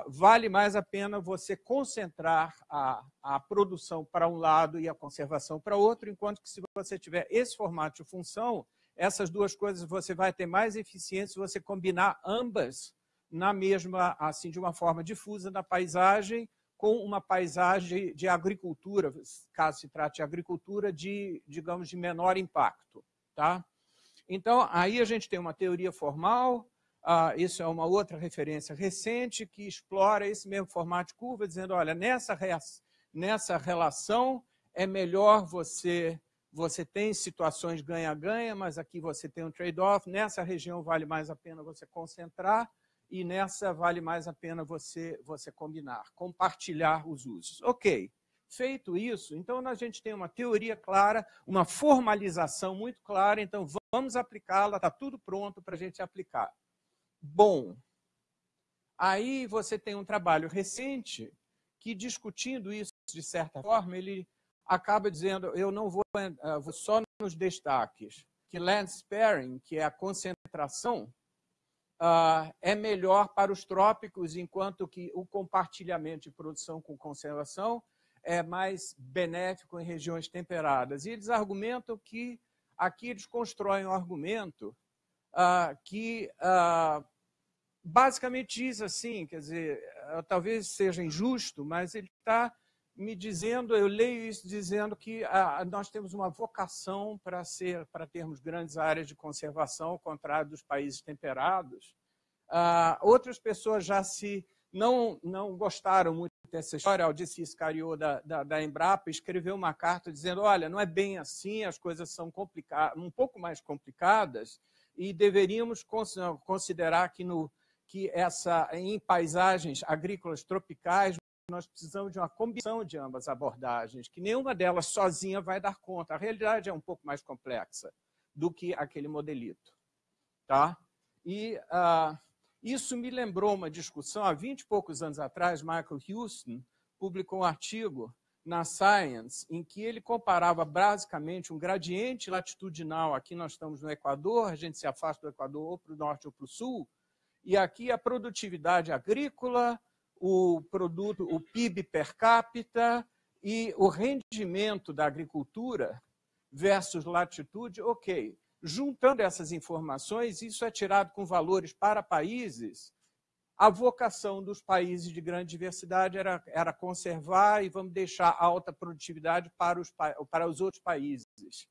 vale mais a pena você concentrar a, a produção para um lado e a conservação para outro, enquanto que se você tiver esse formato de função, essas duas coisas você vai ter mais eficiência se você combinar ambas na mesma, assim, de uma forma difusa na paisagem, com uma paisagem de agricultura, caso se trate de agricultura de, digamos, de menor impacto. Tá? Então, aí a gente tem uma teoria formal, ah, isso é uma outra referência recente que explora esse mesmo formato de curva, dizendo, olha, nessa, nessa relação é melhor você, você tem situações ganha-ganha, mas aqui você tem um trade-off, nessa região vale mais a pena você concentrar e nessa vale mais a pena você, você combinar, compartilhar os usos. Ok, feito isso, então a gente tem uma teoria clara, uma formalização muito clara, então vamos aplicá-la, está tudo pronto para a gente aplicar bom. Aí você tem um trabalho recente que, discutindo isso de certa forma, ele acaba dizendo, eu não vou, uh, vou só nos destaques, que land sparing, que é a concentração, uh, é melhor para os trópicos, enquanto que o compartilhamento de produção com conservação é mais benéfico em regiões temperadas. E eles argumentam que, aqui eles constroem um argumento uh, que uh, basicamente diz assim, quer dizer, talvez seja injusto, mas ele está me dizendo, eu leio isso dizendo que ah, nós temos uma vocação para ser, para termos grandes áreas de conservação, ao contrário dos países temperados. Ah, outras pessoas já se não, não gostaram muito dessa história. Disse Iscariot da, da, da, Embrapa escreveu uma carta dizendo: olha, não é bem assim, as coisas são complicadas, um pouco mais complicadas, e deveríamos considerar que, no, que essa, em paisagens agrícolas tropicais nós precisamos de uma combinação de ambas abordagens, que nenhuma delas sozinha vai dar conta. A realidade é um pouco mais complexa do que aquele modelito. Tá? E uh, isso me lembrou uma discussão, há 20 e poucos anos atrás, Michael Houston publicou um artigo na Science, em que ele comparava basicamente um gradiente latitudinal, aqui nós estamos no Equador, a gente se afasta do Equador ou para o norte ou para o sul, e aqui a produtividade agrícola, o produto, o PIB per capita e o rendimento da agricultura versus latitude, ok. Juntando essas informações, isso é tirado com valores para países. A vocação dos países de grande diversidade era, era conservar e vamos deixar alta produtividade para os, para os outros países.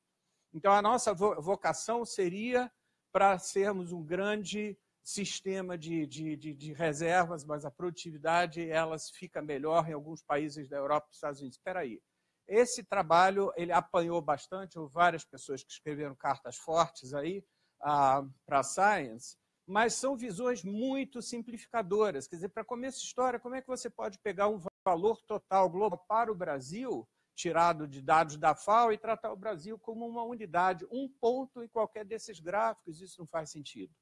Então, a nossa vocação seria para sermos um grande sistema de, de, de, de, reservas, mas a produtividade elas fica melhor em alguns países da Europa e dos Estados Unidos. Espera aí. Esse trabalho ele apanhou bastante, várias pessoas que escreveram cartas fortes aí ah, para a Science, mas são visões muito simplificadoras. Quer dizer, para começo de história, como é que você pode pegar um valor total global para o Brasil, tirado de dados da FAO, e tratar o Brasil como uma unidade, um ponto em qualquer desses gráficos? Isso não faz sentido.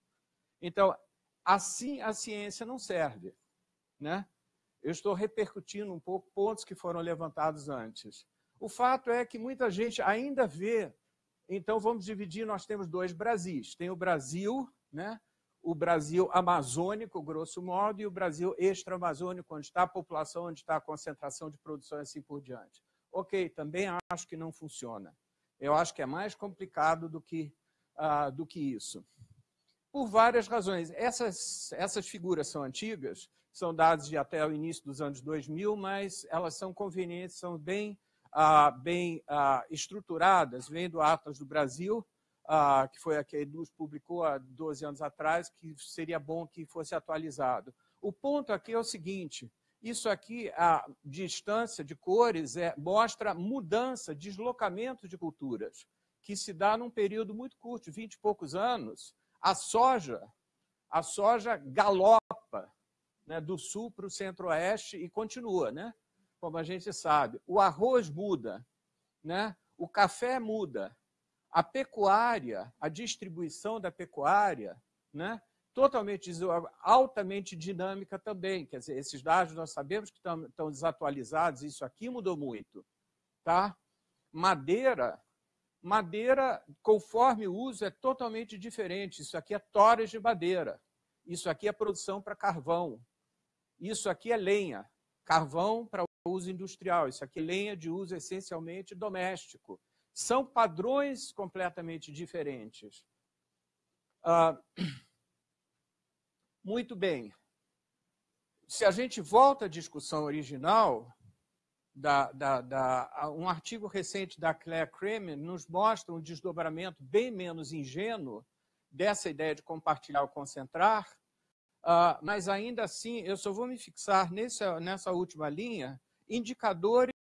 Então, assim a ciência não serve. Né? Eu estou repercutindo um pouco pontos que foram levantados antes. O fato é que muita gente ainda vê. Então, vamos dividir: nós temos dois Brasis. Tem o Brasil, né? O Brasil amazônico, grosso modo, e o Brasil extra-amazônico, onde está a população, onde está a concentração de produção e assim por diante. Ok, também acho que não funciona. Eu acho que é mais complicado do que, uh, do que isso por várias razões. Essas, essas figuras são antigas, são dadas de até o início dos anos 2000, mas elas são convenientes, são bem, ah, bem ah, estruturadas, vêm do Atlas do Brasil, ah, que foi a que a Eduz publicou há 12 anos atrás, que seria bom que fosse atualizado. O ponto aqui é o seguinte, isso aqui, a distância de cores, é, mostra mudança, deslocamento de culturas, que se dá num período muito curto, 20 e poucos anos, a soja, a soja galopa né, do sul para o centro-oeste e continua, né? como a gente sabe. O arroz muda, né? o café muda, a pecuária, a distribuição da pecuária, né? totalmente, altamente dinâmica também. Quer dizer, esses dados nós sabemos que estão, estão desatualizados, isso aqui mudou muito. Tá? Madeira, Madeira, conforme o uso, é totalmente diferente. Isso aqui é toras de madeira. Isso aqui é produção para carvão. Isso aqui é lenha. Carvão para uso industrial. Isso aqui é lenha de uso essencialmente doméstico. São padrões completamente diferentes. Ah, muito bem. Se a gente volta à discussão original, da, da, da, um artigo recente da Claire Kremer nos mostra um desdobramento bem menos ingênuo dessa ideia de compartilhar ou concentrar, uh, mas ainda assim eu só vou me fixar nessa, nessa última linha indicadores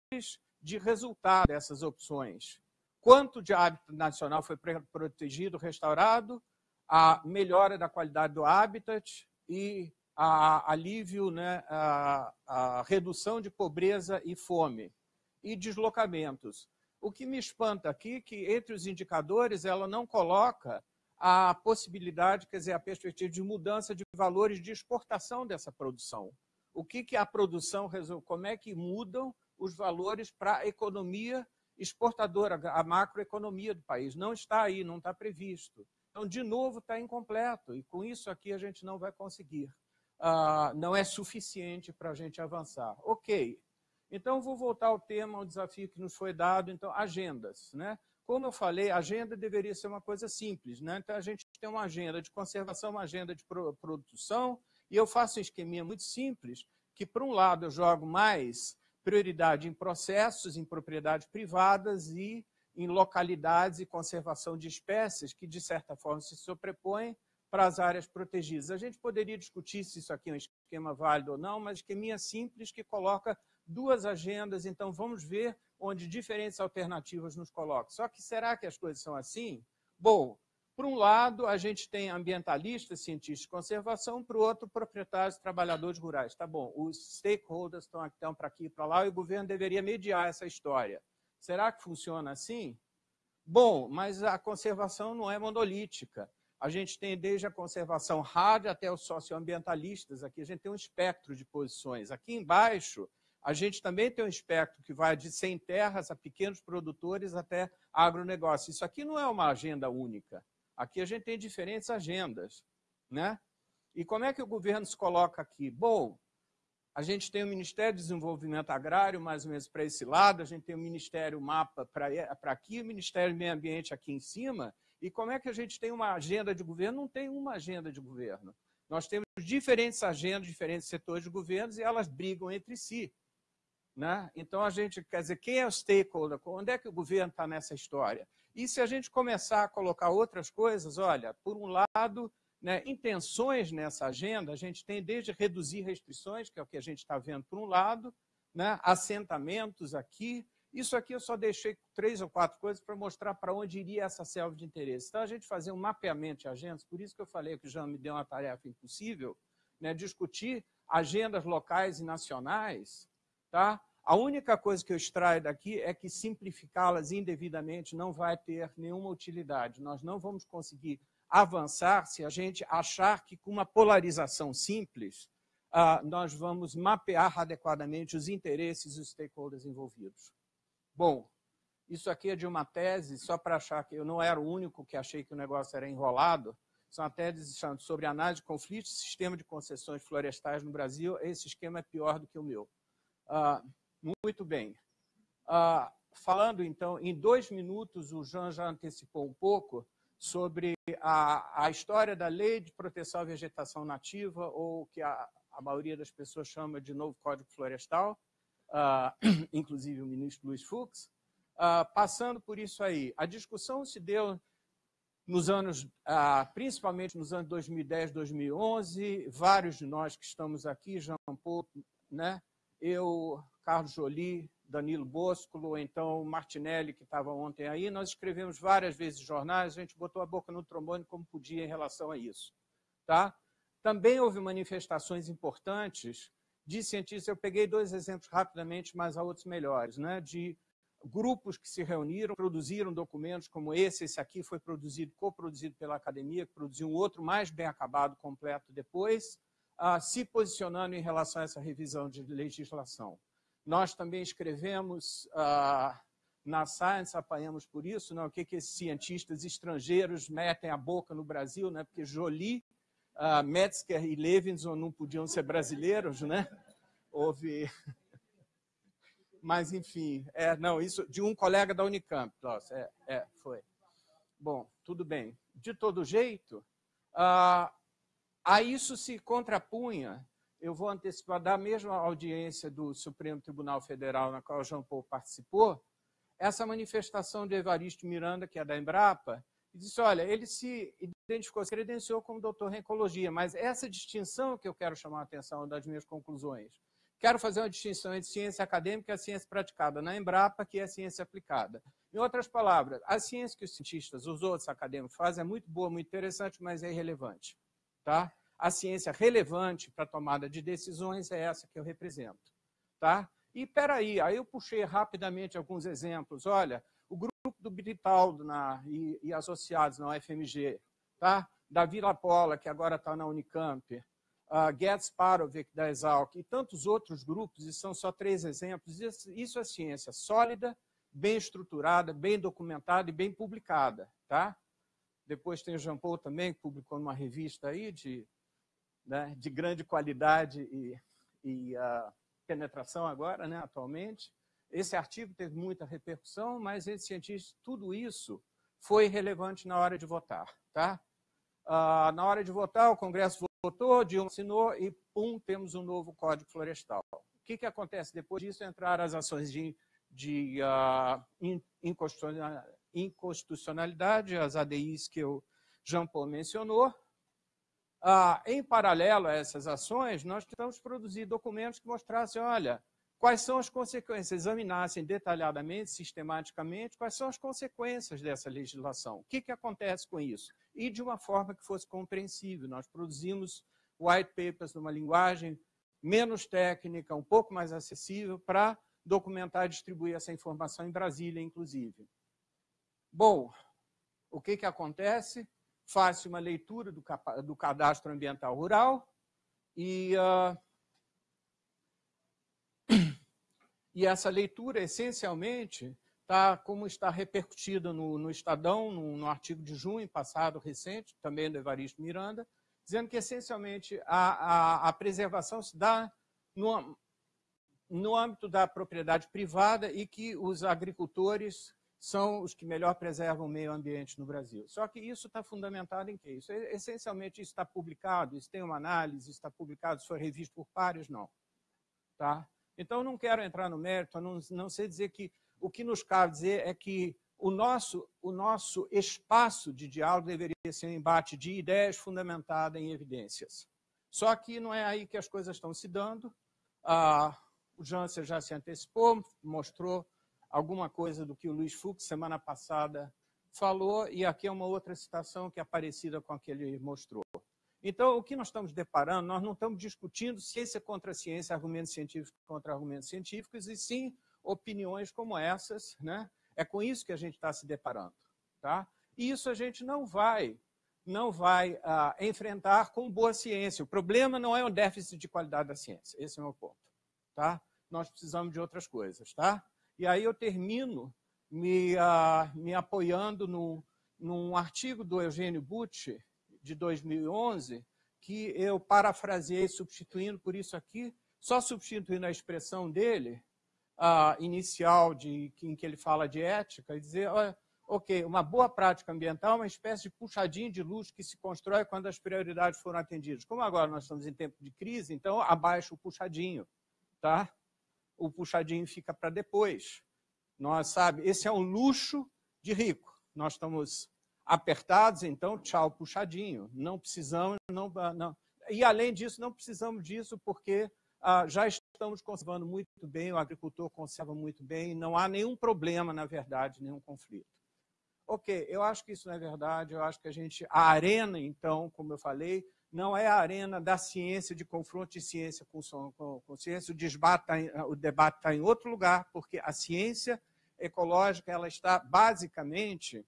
de resultado dessas opções. Quanto de hábito nacional foi protegido, restaurado, a melhora da qualidade do habitat e a alívio, né, a, a redução de pobreza e fome e deslocamentos. O que me espanta aqui é que, entre os indicadores, ela não coloca a possibilidade, quer dizer, a perspectiva de mudança de valores de exportação dessa produção. O que, que a produção, como é que mudam os valores para a economia exportadora, a macroeconomia do país. Não está aí, não está previsto. Então, de novo, está incompleto, e com isso aqui a gente não vai conseguir ah, não é suficiente para a gente avançar. Ok, então vou voltar ao tema, ao desafio que nos foi dado, então, agendas. Né? Como eu falei, agenda deveria ser uma coisa simples. Né? Então, a gente tem uma agenda de conservação, uma agenda de produção, e eu faço um esqueminha muito simples, que, por um lado, eu jogo mais prioridade em processos, em propriedades privadas e em localidades e conservação de espécies que, de certa forma, se sobrepõem para as áreas protegidas. A gente poderia discutir se isso aqui é um esquema válido ou não, mas esqueminha simples que coloca duas agendas, então vamos ver onde diferentes alternativas nos colocam. Só que será que as coisas são assim? Bom, por um lado, a gente tem ambientalistas, cientistas de conservação, por outro, proprietários trabalhadores rurais. Tá bom, os stakeholders estão, estão para aqui e para lá, e o governo deveria mediar essa história. Será que funciona assim? Bom, mas a conservação não é monolítica. A gente tem desde a conservação hard até os socioambientalistas. Aqui a gente tem um espectro de posições. Aqui embaixo, a gente também tem um espectro que vai de sem terras a pequenos produtores até agronegócio. Isso aqui não é uma agenda única. Aqui a gente tem diferentes agendas. Né? E como é que o governo se coloca aqui? Bom, a gente tem o Ministério do Desenvolvimento Agrário, mais ou menos para esse lado, a gente tem o Ministério Mapa para aqui, o Ministério do Meio Ambiente aqui em cima. E como é que a gente tem uma agenda de governo? Não tem uma agenda de governo. Nós temos diferentes agendas, diferentes setores de governos e elas brigam entre si. Né? Então, a gente, quer dizer, quem é o stakeholder? Onde é que o governo está nessa história? E se a gente começar a colocar outras coisas, olha, por um lado, né, intenções nessa agenda, a gente tem desde reduzir restrições, que é o que a gente está vendo por um lado, né, assentamentos aqui. Isso aqui eu só deixei três ou quatro coisas para mostrar para onde iria essa selva de interesse. Então, a gente fazer um mapeamento de agendas, por isso que eu falei que o Jean me deu uma tarefa impossível, né, discutir agendas locais e nacionais, tá? A única coisa que eu extraio daqui é que simplificá-las indevidamente não vai ter nenhuma utilidade. Nós não vamos conseguir avançar se a gente achar que com uma polarização simples uh, nós vamos mapear adequadamente os interesses dos stakeholders envolvidos. Bom, isso aqui é de uma tese, só para achar que eu não era o único que achei que o negócio era enrolado, são uma tese sobre análise de conflitos e sistema de concessões florestais no Brasil. Esse esquema é pior do que o meu. Muito bem. Ah, falando, então, em dois minutos, o Jean já antecipou um pouco sobre a, a história da Lei de Proteção à Vegetação Nativa, ou que a, a maioria das pessoas chama de Novo Código Florestal, ah, inclusive o ministro Luiz Fux. Ah, passando por isso aí, a discussão se deu nos anos, ah, principalmente nos anos 2010, 2011, vários de nós que estamos aqui, Jean Paul, né, eu, Carlos Joly, Danilo Boscolo, então Martinelli, que estava ontem aí, nós escrevemos várias vezes jornais, a gente botou a boca no trombone como podia em relação a isso. Tá? Também houve manifestações importantes de cientistas, eu peguei dois exemplos rapidamente, mas há outros melhores, né? de grupos que se reuniram, produziram documentos como esse, esse aqui foi produzido, coproduzido pela academia, que produziu um outro mais bem acabado, completo depois, ah, se posicionando em relação a essa revisão de legislação. Nós também escrevemos ah, na Science, apanhamos por isso, né, o que, que esses cientistas estrangeiros metem a boca no Brasil, né, porque Joly, ah, Metzger e Levinson não podiam ser brasileiros, né? Houve... Mas, enfim, é, não, isso de um colega da Unicamp, nossa, é, é, foi. Bom, tudo bem. De todo jeito, ah, a isso se contrapunha, eu vou antecipar, da mesma audiência do Supremo Tribunal Federal, na qual Jean Paul participou, essa manifestação de Evaristo Miranda, que é da Embrapa, e disse, olha, ele se identificou, se credenciou como doutor em ecologia, mas essa distinção que eu quero chamar a atenção das minhas conclusões. Quero fazer uma distinção entre ciência acadêmica e a ciência praticada na Embrapa, que é a ciência aplicada. Em outras palavras, a ciência que os cientistas, os outros acadêmicos fazem é muito boa, muito interessante, mas é irrelevante. Tá? A ciência relevante para tomada de decisões é essa que eu represento. Tá? E peraí, aí eu puxei rapidamente alguns exemplos. Olha, o grupo do Britaldo na, e, e, associados na UFMG, tá? da Vila Pola, que agora está na Unicamp, uh, Parovic, da Exalc, e tantos outros grupos, e são só três exemplos. Isso, isso é ciência sólida, bem estruturada, bem documentada e bem publicada. Tá? Depois tem o Jean Paul também, que publicou numa revista aí de, né, de grande qualidade e, e uh, penetração agora, né, atualmente. Esse artigo teve muita repercussão, mas esse cientista, tudo isso foi relevante na hora de votar. Tá? Uh, na hora de votar, o Congresso votou, Dilma assinou e, pum, temos um novo Código Florestal. O que, que acontece depois disso? Entraram as ações de, de uh, inconstitucionalidade, as ADIs que o Jean Paul mencionou. Uh, em paralelo a essas ações, nós tentamos produzir documentos que mostrassem, olha, quais são as consequências, examinassem detalhadamente, sistematicamente, quais são as consequências dessa legislação. O que, que acontece com isso? E de uma forma que fosse compreensível. Nós produzimos white papers numa linguagem menos técnica, um pouco mais acessível, para documentar e distribuir essa informação em Brasília, inclusive. Bom, o que, que acontece? Faço uma leitura do, do cadastro ambiental rural e... Uh, E essa leitura, essencialmente, está como está repercutida no, no Estadão, no, no, artigo de junho passado, recente, também do Evaristo Miranda, dizendo que, essencialmente, a, a, a preservação se dá no, no âmbito da propriedade privada e que os agricultores são os que melhor preservam o meio ambiente no Brasil. Só que isso está fundamentado em quê? Isso, essencialmente, isso está publicado, isso tem uma análise, está publicado, isso foi revisto por pares? Não. Tá? Então, não quero entrar no mérito, não, não sei dizer que o que nos cabe dizer é que o nosso, o nosso espaço de diálogo deveria ser um embate de ideias fundamentada em evidências. Só que não é aí que as coisas estão se dando. Ah, o Janssen já se antecipou, mostrou alguma coisa do que o Luiz Fux, semana passada, falou, e aqui é uma outra citação que é parecida com a que ele mostrou. Então, o que nós estamos deparando, nós não estamos discutindo ciência contra ciência, argumentos científicos contra argumentos científicos, e sim opiniões como essas. Né? É com isso que a gente está se deparando. Tá? E isso a gente não vai, não vai ah, enfrentar com boa ciência. O problema não é o déficit de qualidade da ciência. Esse é o meu ponto. Tá? Nós precisamos de outras coisas. Tá? E aí eu termino me, ah, me apoiando no, num artigo do Eugênio Bucci, de 2011, que eu parafraseei substituindo por isso aqui, só substituindo a expressão dele, a inicial de, em que ele fala de ética, e dizer, olha, ok, uma boa prática ambiental é uma espécie de puxadinho de luz que se constrói quando as prioridades foram atendidas. Como agora nós estamos em tempo de crise, então abaixa o puxadinho, tá? O puxadinho fica para depois. Nós, sabe, esse é um luxo de rico. Nós estamos apertados, então, tchau, puxadinho. Não precisamos, não, não. E além disso, não precisamos disso porque ah, já estamos conservando muito bem, o agricultor conserva muito bem, não há nenhum problema, na verdade, nenhum conflito. Ok, eu acho que isso não é verdade, eu acho que a gente, a arena, então, como eu falei, não é a arena da ciência, de confronto de ciência com, com, com ciência, o, tá em, o debate está em outro lugar, porque a ciência ecológica ela está basicamente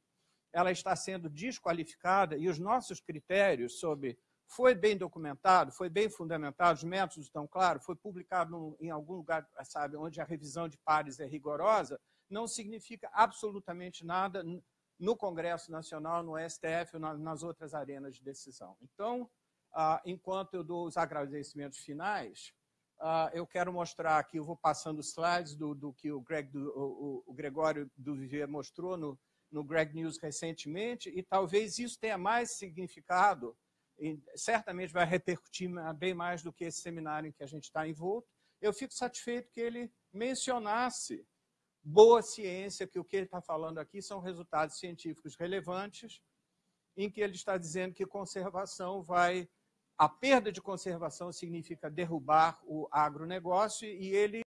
ela está sendo desqualificada e os nossos critérios sobre foi bem documentado, foi bem fundamentado, os métodos estão claros, foi publicado em algum lugar, sabe, onde a revisão de pares é rigorosa, não significa absolutamente nada no Congresso Nacional, no STF nas outras arenas de decisão. Então, ah, enquanto eu dou os agradecimentos finais, ah, eu quero mostrar aqui, eu vou passando slides do, do que o, Greg, do, o, o Gregório do Vivier mostrou no, no Greg News recentemente, e talvez isso tenha mais significado, certamente vai repercutir bem mais do que esse seminário em que a gente está envolto. Eu fico satisfeito que ele mencionasse boa ciência, que o que ele está falando aqui são resultados científicos relevantes, em que ele está dizendo que conservação vai... A perda de conservação significa derrubar o agronegócio, e ele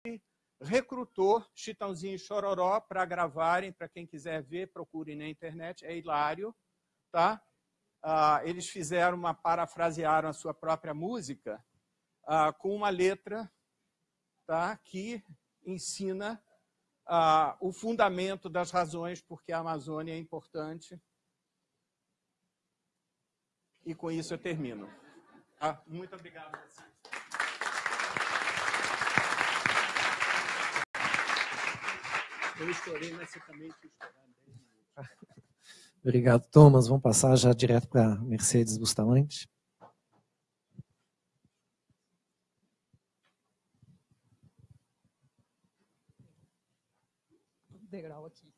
recrutou Chitãozinho e Chororó para gravarem, para quem quiser ver, procurem na internet, é hilário. Tá? Ah, eles fizeram uma, parafrasearam a sua própria música ah, com uma letra tá? que ensina ah, o fundamento das razões porque a Amazônia é importante. E com isso eu termino. Tá? Muito obrigado a vocês. Eu estourei, mas você também tinha estourado 10 minutos. Obrigado, Thomas. Vamos passar já direto para Mercedes Bustamante. Degrau aqui.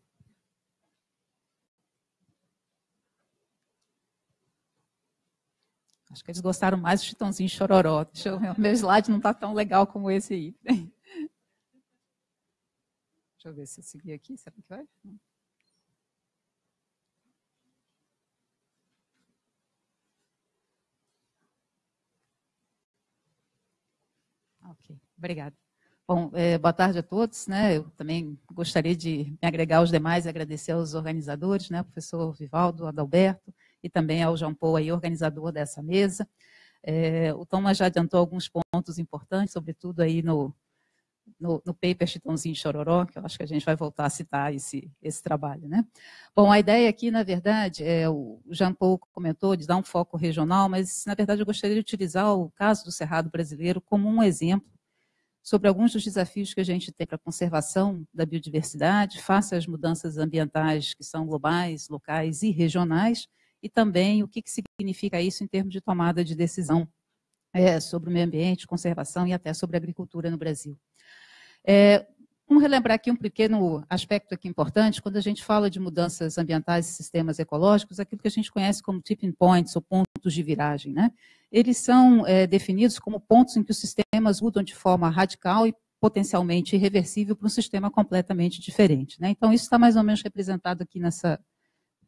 Acho que eles gostaram mais do Chitãozinho Chororó. Deixa eu, meu slide não está tão legal como esse aí. Deixa eu ver se eu seguir aqui. Será que vai? Ok, obrigada. Bom, é, boa tarde a todos. Né? Eu também gostaria de me agregar aos demais e agradecer aos organizadores, né? professor Vivaldo, Adalberto, e também ao João Paul, aí, organizador dessa mesa. É, o Thomas já adiantou alguns pontos importantes, sobretudo aí no, no, no paper Chitãozinho Chororó, que eu acho que a gente vai voltar a citar esse, esse trabalho. Né? Bom, a ideia aqui, na verdade, é, o Jean Paul comentou de dar um foco regional, mas, na verdade, eu gostaria de utilizar o caso do Cerrado brasileiro como um exemplo sobre alguns dos desafios que a gente tem para a conservação da biodiversidade, face às mudanças ambientais que são globais, locais e regionais, e também o que, que significa isso em termos de tomada de decisão é, sobre o meio ambiente, conservação e até sobre agricultura no Brasil. É, vamos relembrar aqui um pequeno aspecto aqui importante, quando a gente fala de mudanças ambientais e sistemas ecológicos, aquilo que a gente conhece como tipping points, ou pontos de viragem. Né? Eles são é, definidos como pontos em que os sistemas mudam de forma radical e potencialmente irreversível para um sistema completamente diferente. Né? Então, isso está mais ou menos representado aqui nessa,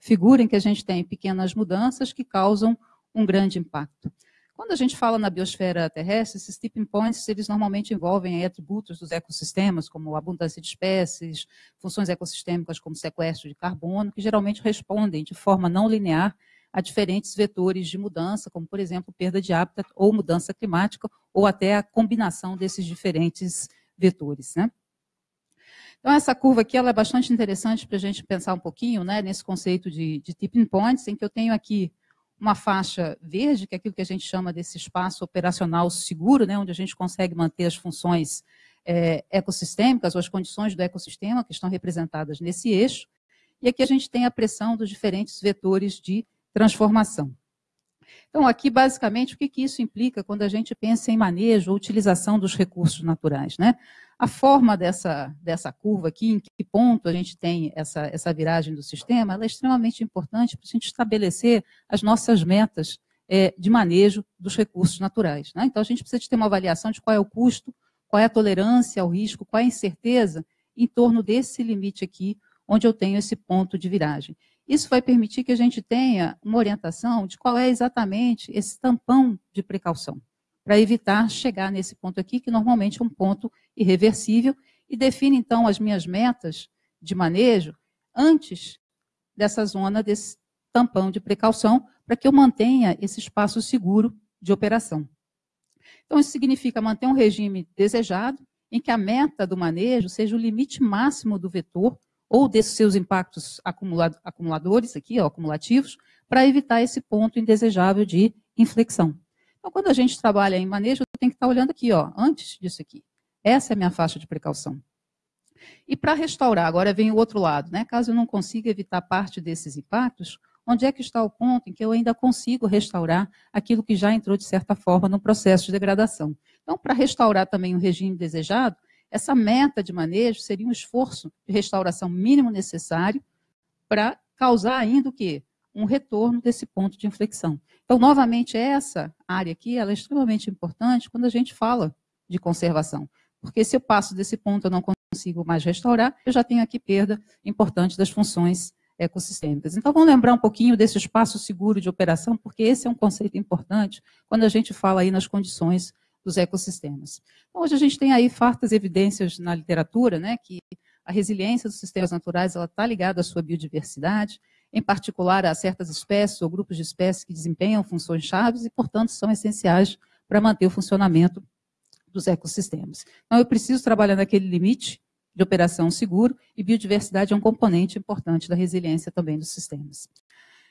figura em que a gente tem pequenas mudanças que causam um grande impacto. Quando a gente fala na biosfera terrestre, esses tipping points, eles normalmente envolvem atributos dos ecossistemas, como abundância de espécies, funções ecossistêmicas como sequestro de carbono, que geralmente respondem de forma não linear a diferentes vetores de mudança, como, por exemplo, perda de hábitat ou mudança climática, ou até a combinação desses diferentes vetores. Né? Então, essa curva aqui ela é bastante interessante para a gente pensar um pouquinho né, nesse conceito de, de tipping points, em que eu tenho aqui uma faixa verde, que é aquilo que a gente chama desse espaço operacional seguro, né, onde a gente consegue manter as funções é, ecossistêmicas ou as condições do ecossistema que estão representadas nesse eixo. E aqui a gente tem a pressão dos diferentes vetores de transformação. Então, aqui, basicamente, o que, que isso implica quando a gente pensa em manejo ou utilização dos recursos naturais? Né? A forma dessa, dessa curva aqui, em que ponto a gente tem essa, essa viragem do sistema, ela é extremamente importante para a gente estabelecer as nossas metas é, de manejo dos recursos naturais. Né? Então, a gente precisa de ter uma avaliação de qual é o custo, qual é a tolerância ao risco, qual é a incerteza em torno desse limite aqui, onde eu tenho esse ponto de viragem. Isso vai permitir que a gente tenha uma orientação de qual é exatamente esse tampão de precaução para evitar chegar nesse ponto aqui, que normalmente é um ponto irreversível, e define então as minhas metas de manejo antes dessa zona, desse tampão de precaução, para que eu mantenha esse espaço seguro de operação. Então, isso significa manter um regime desejado, em que a meta do manejo seja o limite máximo do vetor ou desses seus impactos acumuladores, aqui, ó, acumulativos, para evitar esse ponto indesejável de inflexão. Então, quando a gente trabalha em manejo, tem que estar olhando aqui, ó, antes disso aqui. Essa é a minha faixa de precaução. E para restaurar, agora vem o outro lado, né? Caso eu não consiga evitar parte desses impactos, onde é que está o ponto em que eu ainda consigo restaurar aquilo que já entrou, de certa forma, no processo de degradação? Então, para restaurar também o regime desejado, essa meta de manejo seria um esforço de restauração mínimo necessário para causar ainda o quê? Um retorno desse ponto de inflexão. Então, novamente, essa área aqui ela é extremamente importante quando a gente fala de conservação. Porque se eu passo desse ponto, eu não consigo mais restaurar, eu já tenho aqui perda importante das funções ecossistêmicas. Então, vamos lembrar um pouquinho desse espaço seguro de operação, porque esse é um conceito importante quando a gente fala aí nas condições dos ecossistemas. Então, hoje a gente tem aí fartas evidências na literatura, né, que a resiliência dos sistemas naturais está ligada à sua biodiversidade, em particular a certas espécies ou grupos de espécies que desempenham funções chaves e, portanto, são essenciais para manter o funcionamento dos ecossistemas. Então, eu preciso trabalhar naquele limite de operação seguro e biodiversidade é um componente importante da resiliência também dos sistemas.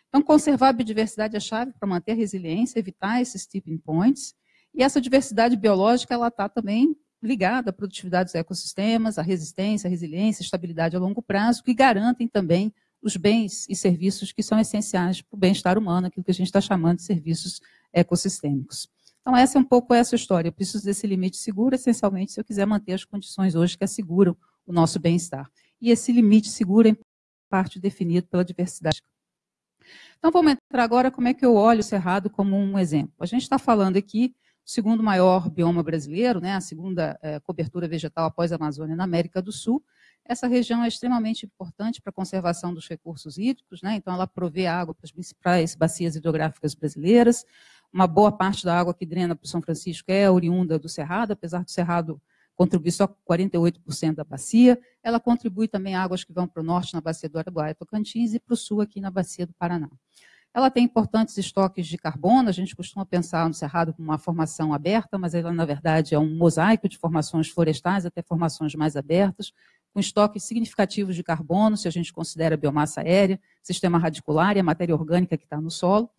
Então, conservar a biodiversidade é chave para manter a resiliência, evitar esses tipping points, e essa diversidade biológica ela está também ligada à produtividade dos ecossistemas, à resistência, à resiliência, à estabilidade a longo prazo, que garantem também os bens e serviços que são essenciais para o bem-estar humano, aquilo que a gente está chamando de serviços ecossistêmicos. Então, essa é um pouco essa história. Eu preciso desse limite seguro, essencialmente, se eu quiser manter as condições hoje que asseguram o nosso bem-estar. E esse limite seguro é parte definido pela diversidade. Então, vamos entrar agora como é que eu olho o Cerrado como um exemplo. A gente está falando aqui do segundo maior bioma brasileiro, né, a segunda é, cobertura vegetal após a Amazônia na América do Sul, Essa região é extremamente importante para a conservação dos recursos hídricos, né? então ela provê água para as principais bacias hidrográficas brasileiras. Uma boa parte da água que drena para o São Francisco é oriunda do Cerrado, apesar do Cerrado contribuir só com 48% da bacia. Ela contribui também águas que vão para o norte, na bacia do Araguaia e Tocantins, e para o sul, aqui na bacia do Paraná. Ela tem importantes estoques de carbono, a gente costuma pensar no Cerrado como uma formação aberta, mas ela, na verdade, é um mosaico de formações florestais até formações mais abertas, com estoques significativos de carbono, se a gente considera a biomassa aérea, sistema radicular e a matéria orgânica que está no solo.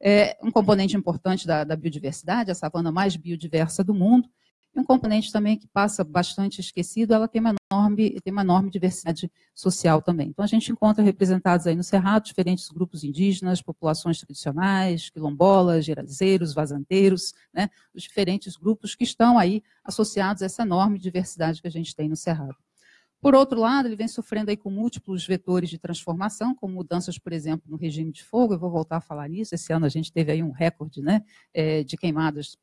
É um componente importante da, da biodiversidade, a savana mais biodiversa do mundo, e um componente também que passa bastante esquecido, ela tem uma enorme, tem uma enorme diversidade social também. Então, a gente encontra representados aí no Cerrado diferentes grupos indígenas, populações tradicionais, quilombolas, gerazeiros, vazanteiros, né, os diferentes grupos que estão aí associados a essa enorme diversidade que a gente tem no Cerrado. Por outro lado, ele vem sofrendo aí com múltiplos vetores de transformação, como mudanças, por exemplo, no regime de fogo, eu vou voltar a falar nisso, esse ano a gente teve aí um recorde né, é, de queimadas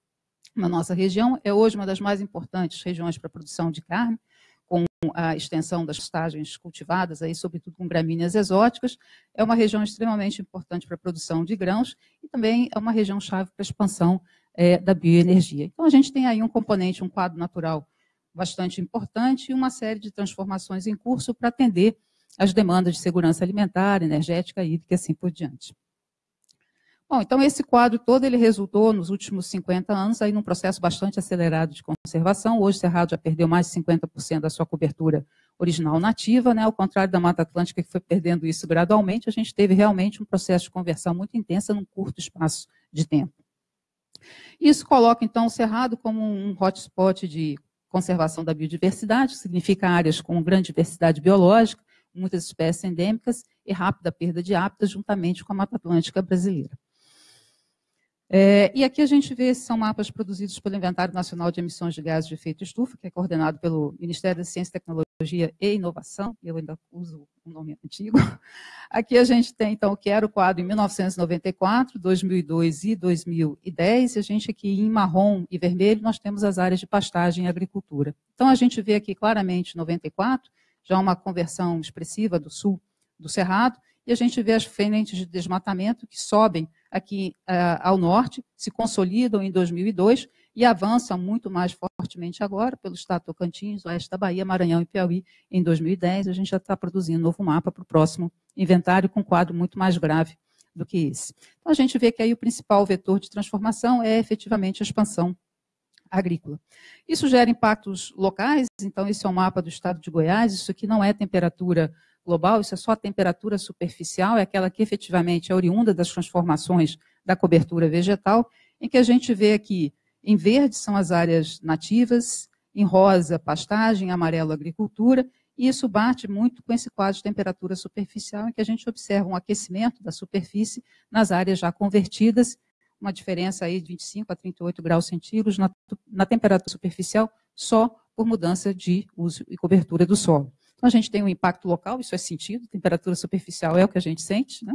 na nossa região. É hoje uma das mais importantes regiões para a produção de carne, com a extensão das pastagens cultivadas, aí, sobretudo com gramíneas exóticas. É uma região extremamente importante para a produção de grãos e também é uma região chave para a expansão é, da bioenergia. Então, a gente tem aí um componente, um quadro natural bastante importante e uma série de transformações em curso para atender as demandas de segurança alimentar, energética, hídrica e assim por diante. Bom, então esse quadro todo ele resultou nos últimos 50 anos aí num processo bastante acelerado de conservação. Hoje o Cerrado já perdeu mais de 50% da sua cobertura original nativa, né? Ao contrário da Mata Atlântica que foi perdendo isso gradualmente, a gente teve realmente um processo de conversão muito intensa num curto espaço de tempo. Isso coloca então o Cerrado como um hotspot de conservação da biodiversidade, que significa áreas com grande diversidade biológica, muitas espécies endêmicas e rápida perda de hábitats, juntamente com a Mata Atlântica brasileira. É, e aqui a gente vê, são mapas produzidos pelo Inventário Nacional de Emissões de Gases de Efeito Estufa, que é coordenado pelo Ministério da Ciência, Tecnologia e Inovação, eu ainda uso o nome antigo. Aqui a gente tem, então, o que era o quadro em 1994, 2002 e 2010, e a gente aqui em marrom e vermelho, nós temos as áreas de pastagem e agricultura. Então, a gente vê aqui claramente 94, já uma conversão expressiva do sul do Cerrado, e a gente vê as frentes de desmatamento que sobem aqui uh, ao norte, se consolidam em 2002 e avançam muito mais fortemente agora pelo estado Tocantins, oeste da Bahia, Maranhão e Piauí em 2010. A gente já está produzindo um novo mapa para o próximo inventário com um quadro muito mais grave do que esse. Então, a gente vê que aí o principal vetor de transformação é efetivamente a expansão agrícola. Isso gera impactos locais, então esse é um mapa do estado de Goiás, isso aqui não é temperatura global, isso é só a temperatura superficial, é aquela que efetivamente é oriunda das transformações da cobertura vegetal, em que a gente vê aqui, em verde são as áreas nativas, em rosa, pastagem, em amarelo, agricultura, e isso bate muito com esse quadro de temperatura superficial, em que a gente observa um aquecimento da superfície nas áreas já convertidas, uma diferença aí de 25 a 38 graus centígrados na, na temperatura superficial, só por mudança de uso e cobertura do solo. Então, a gente tem um impacto local, isso é sentido, temperatura superficial é o que a gente sente. Né?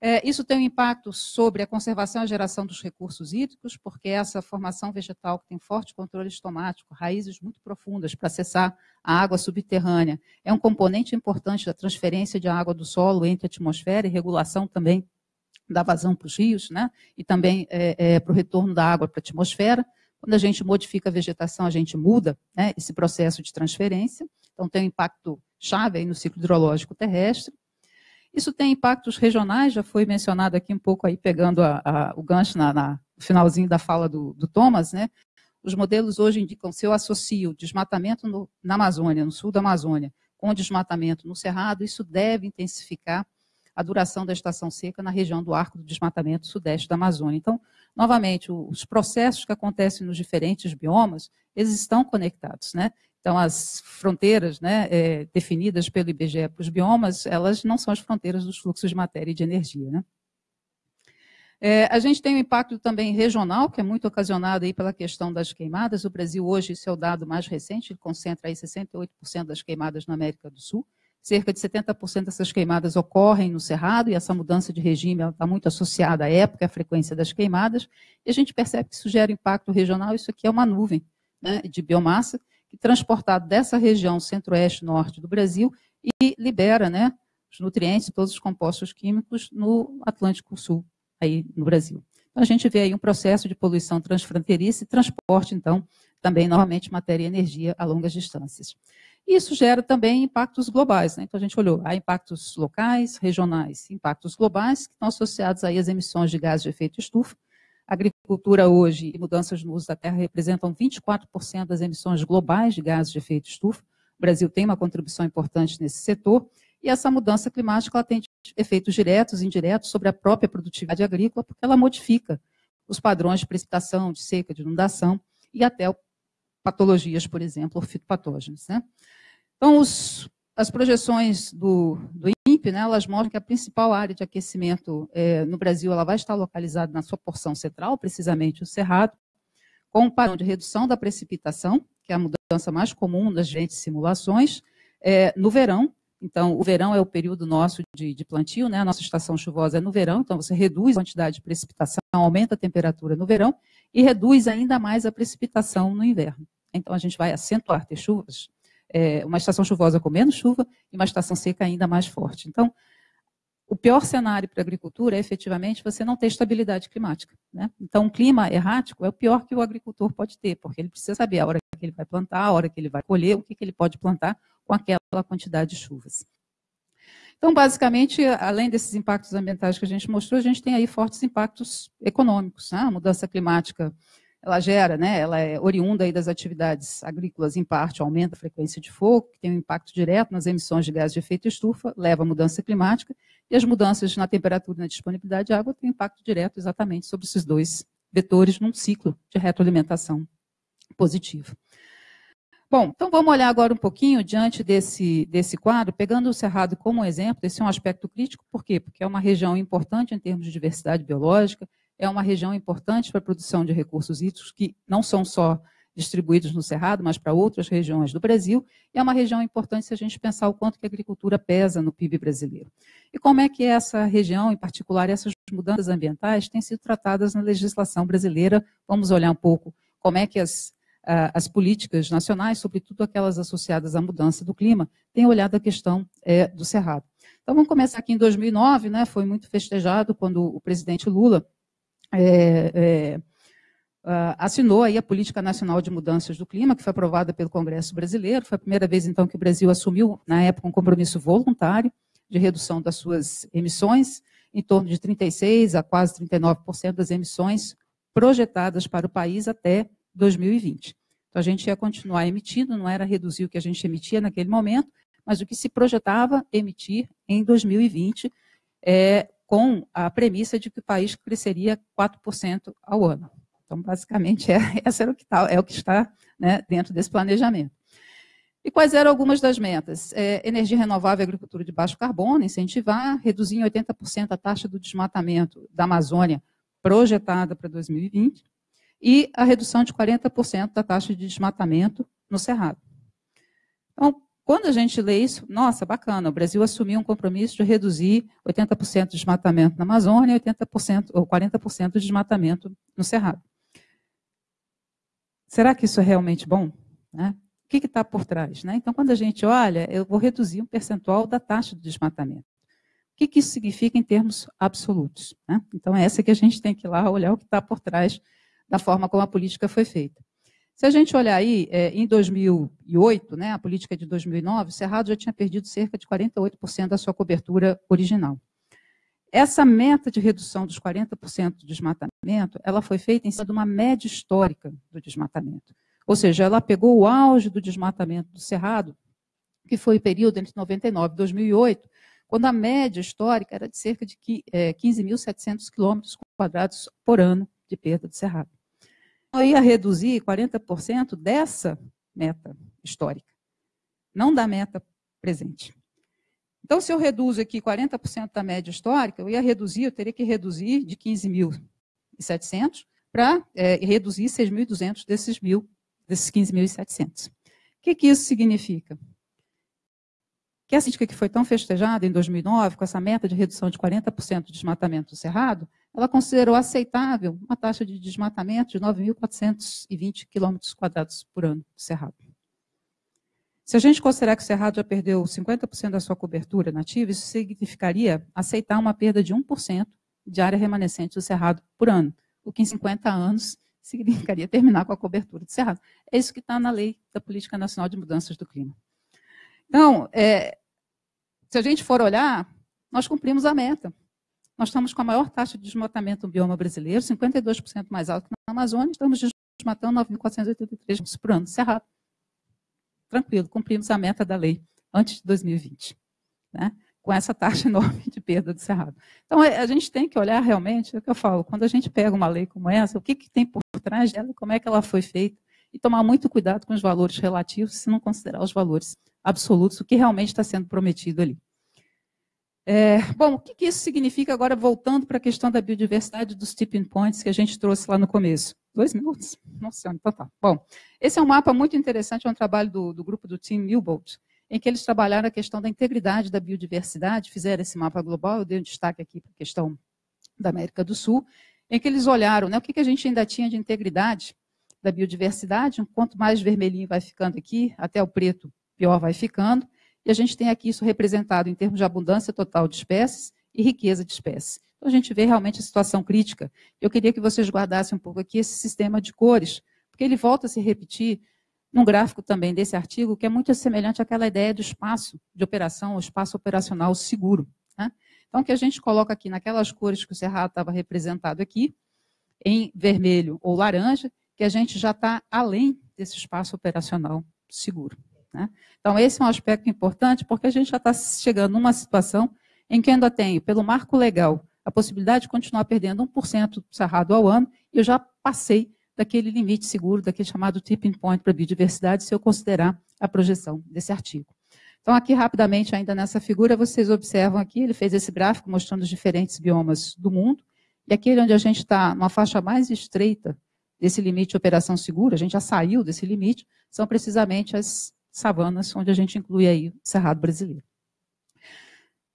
É, isso tem um impacto sobre a conservação e a geração dos recursos hídricos, porque essa formação vegetal que tem forte controle estomático, raízes muito profundas para acessar a água subterrânea, é um componente importante da transferência de água do solo entre a atmosfera e regulação também da vazão para os rios, né? e também é, é, para o retorno da água para a atmosfera. Quando a gente modifica a vegetação, a gente muda né, esse processo de transferência. Então, tem um impacto chave aí no ciclo hidrológico terrestre. Isso tem impactos regionais, já foi mencionado aqui um pouco aí, pegando a, a, o gancho na, na, no finalzinho da fala do, do, Thomas, né? Os modelos hoje indicam, se eu associo desmatamento no, na Amazônia, no sul da Amazônia, com desmatamento no Cerrado, isso deve intensificar a duração da estação seca na região do arco do desmatamento sudeste da Amazônia. Então, novamente, os processos que acontecem nos diferentes biomas, eles estão conectados, né? Então, as fronteiras né, é, definidas pelo IBGE para os biomas, elas não são as fronteiras dos fluxos de matéria e de energia. Né? É, a gente tem um impacto também regional, que é muito ocasionado aí pela questão das queimadas. O Brasil hoje, esse é o dado mais recente, concentra aí 68% das queimadas na América do Sul. Cerca de 70% dessas queimadas ocorrem no Cerrado, e essa mudança de regime está muito associada à época, à frequência das queimadas. E a gente percebe que isso gera impacto regional, isso aqui é uma nuvem né, de biomassa, transportado dessa região centro-oeste-norte do Brasil e libera né, os nutrientes, todos os compostos químicos no Atlântico Sul, aí no Brasil. Então, a gente vê aí um processo de poluição transfronteiriça e transporte, então, também, novamente, matéria e energia a longas distâncias. Isso gera também impactos globais. Né? Então, a gente olhou, há impactos locais, regionais, impactos globais, que estão associados aí às emissões de gases de efeito estufa. Agricultura hoje e mudanças no uso da terra representam 24% das emissões globais de gases de efeito estufa. O Brasil tem uma contribuição importante nesse setor. E essa mudança climática tem efeitos diretos e indiretos sobre a própria produtividade agrícola, porque ela modifica os padrões de precipitação, de seca, de inundação e até patologias, por exemplo, fitopatógenos. Né? Então, os, as projeções do, do Né, elas mostram que a principal área de aquecimento é, no Brasil ela vai estar localizada na sua porção central, precisamente o Cerrado, com um padrão de redução da precipitação, que é a mudança mais comum das diferentes simulações, é, no verão, então, o verão é o período nosso de, de, plantio, né? a nossa estação chuvosa é no verão, então você reduz a quantidade de precipitação, aumenta a temperatura no verão e reduz ainda mais a precipitação no inverno. Então, a gente vai acentuar ter chuvas, é, uma estação chuvosa com menos chuva e uma estação seca ainda mais forte. Então, o pior cenário para a agricultura é efetivamente você não ter estabilidade climática. Né? Então, um clima errático é o pior que o agricultor pode ter, porque ele precisa saber a hora que ele vai plantar, a hora que ele vai colher, o que, que ele pode plantar com aquela quantidade de chuvas. Então, basicamente, além desses impactos ambientais que a gente mostrou, a gente tem aí fortes impactos econômicos. Né? A mudança climática, ela gera, né, ela é oriunda aí das atividades agrícolas, em parte, aumenta a frequência de fogo, que tem um impacto direto nas emissões de gases de efeito estufa, leva à mudança climática, e as mudanças na temperatura e na disponibilidade de água têm impacto direto exatamente sobre esses dois vetores num ciclo de retroalimentação positivo. Bom, então vamos olhar agora um pouquinho diante desse, desse quadro, pegando o Cerrado como exemplo, esse é um aspecto crítico, por quê? Porque é uma região importante em termos de diversidade biológica, é uma região importante para a produção de recursos hídricos, que não são só distribuídos no Cerrado, mas para outras regiões do Brasil, e é uma região importante se a gente pensar o quanto que a agricultura pesa no PIB brasileiro. E como é que essa região, em particular, essas mudanças ambientais, têm sido tratadas na legislação brasileira? Vamos olhar um pouco como é que as as políticas nacionais, sobretudo aquelas associadas à mudança do clima, têm olhado a questão é, do Cerrado. Então, vamos começar aqui em 2009, né, foi muito festejado quando o presidente Lula é, é, assinou aí a Política Nacional de Mudanças do Clima, que foi aprovada pelo Congresso Brasileiro. Foi a primeira vez, então, que o Brasil assumiu, na época, um compromisso voluntário de redução das suas emissões, em torno de 36% a quase 39% das emissões projetadas para o país até 2020. Então, a gente ia continuar emitindo, não era reduzir o que a gente emitia naquele momento, mas o que se projetava emitir em 2020, é, com a premissa de que o país cresceria 4% ao ano. Então, basicamente, é, essa era o que tá, é o que está né, dentro desse planejamento. E quais eram algumas das metas? É, energia renovável e agricultura de baixo carbono, incentivar, reduzir em 80% a taxa do desmatamento da Amazônia projetada para 2020, e a redução de 40% da taxa de desmatamento no Cerrado. Então, quando a gente lê isso, nossa, bacana, o Brasil assumiu um compromisso de reduzir 80% de desmatamento na Amazônia e 80% ou 40% de desmatamento no Cerrado. Será que isso é realmente bom? Né? O que está por trás? Né? Então, quando a gente olha, eu vou reduzir um percentual da taxa de desmatamento. O que, que isso significa em termos absolutos? Né? Então, é essa que a gente tem que ir lá olhar o que está por trás da forma como a política foi feita. Se a gente olhar aí, é, em 2008, né, a política de 2009, o Cerrado já tinha perdido cerca de 48% da sua cobertura original. Essa meta de redução dos 40% do desmatamento, ela foi feita em cima de uma média histórica do desmatamento. Ou seja, ela pegou o auge do desmatamento do Cerrado, que foi o período entre 99 e 2008, quando a média histórica era de cerca de 15.700 quilômetros quadrados por ano de perda do Cerrado eu ia reduzir 40% dessa meta histórica, não da meta presente. Então, se eu reduzo aqui 40% da média histórica, eu ia reduzir, eu teria que reduzir de 15.700 para é, reduzir 6.200 desses, mil, desses 15.700. O que, que isso significa? Que a política que foi tão festejada em 2009, com essa meta de redução de 40% do desmatamento do Cerrado, ela considerou aceitável uma taxa de desmatamento de 9.420 quilômetros quadrados por ano do Cerrado. Se a gente considerar que o Cerrado já perdeu 50% da sua cobertura nativa, isso significaria aceitar uma perda de 1% de área remanescente do Cerrado por ano, o que em 50 anos significaria terminar com a cobertura do Cerrado. É isso que está na lei da Política Nacional de Mudanças do Clima. Então, é, se a gente for olhar, nós cumprimos a meta. Nós estamos com a maior taxa de desmatamento do bioma brasileiro, 52% mais alto que na Amazônia, estamos desmatando 9.483 por ano, Cerrado tranquilo, cumprimos a meta da lei antes de 2020, né? com essa taxa enorme de perda do cerrado. Então, é, a gente tem que olhar realmente, é o que eu falo, quando a gente pega uma lei como essa, o que, que tem por trás dela, como é que ela foi feita, e tomar muito cuidado com os valores relativos, se não considerar os valores absolutos, o que realmente está sendo prometido ali. É, bom, o que, que, isso significa agora, voltando para a questão da biodiversidade dos tipping points que a gente trouxe lá no começo? Dois minutos? Nossa, então tá. Bom, esse é um mapa muito interessante, é um trabalho do, do grupo do Team Newbold, em que eles trabalharam a questão da integridade da biodiversidade, fizeram esse mapa global, eu dei um destaque aqui para a questão da América do Sul, em que eles olharam né, o que, que a gente ainda tinha de integridade da biodiversidade, quanto mais vermelhinho vai ficando aqui, até o preto pior vai ficando, e a gente tem aqui isso representado em termos de abundância total de espécies e riqueza de espécies. Então, a gente vê realmente a situação crítica. Eu queria que vocês guardassem um pouco aqui esse sistema de cores, porque ele volta a se repetir num gráfico também desse artigo, que é muito semelhante àquela ideia do espaço de operação, o espaço operacional seguro. Né? Então, o que a gente coloca aqui naquelas cores que o Cerrado estava representado aqui, em vermelho ou laranja, que a gente já está além desse espaço operacional seguro. Né? Então, esse é um aspecto importante, porque a gente já está chegando numa situação em que ainda tenho, pelo marco legal, a possibilidade de continuar perdendo 1% do cerrado ao ano, e eu já passei daquele limite seguro, daquele chamado tipping point para a biodiversidade, se eu considerar a projeção desse artigo. Então, aqui rapidamente, ainda nessa figura, vocês observam aqui, ele fez esse gráfico mostrando os diferentes biomas do mundo, e aquele onde a gente está numa faixa mais estreita desse limite de operação segura, a gente já saiu desse limite, são precisamente as savanas, onde a gente inclui aí o cerrado brasileiro.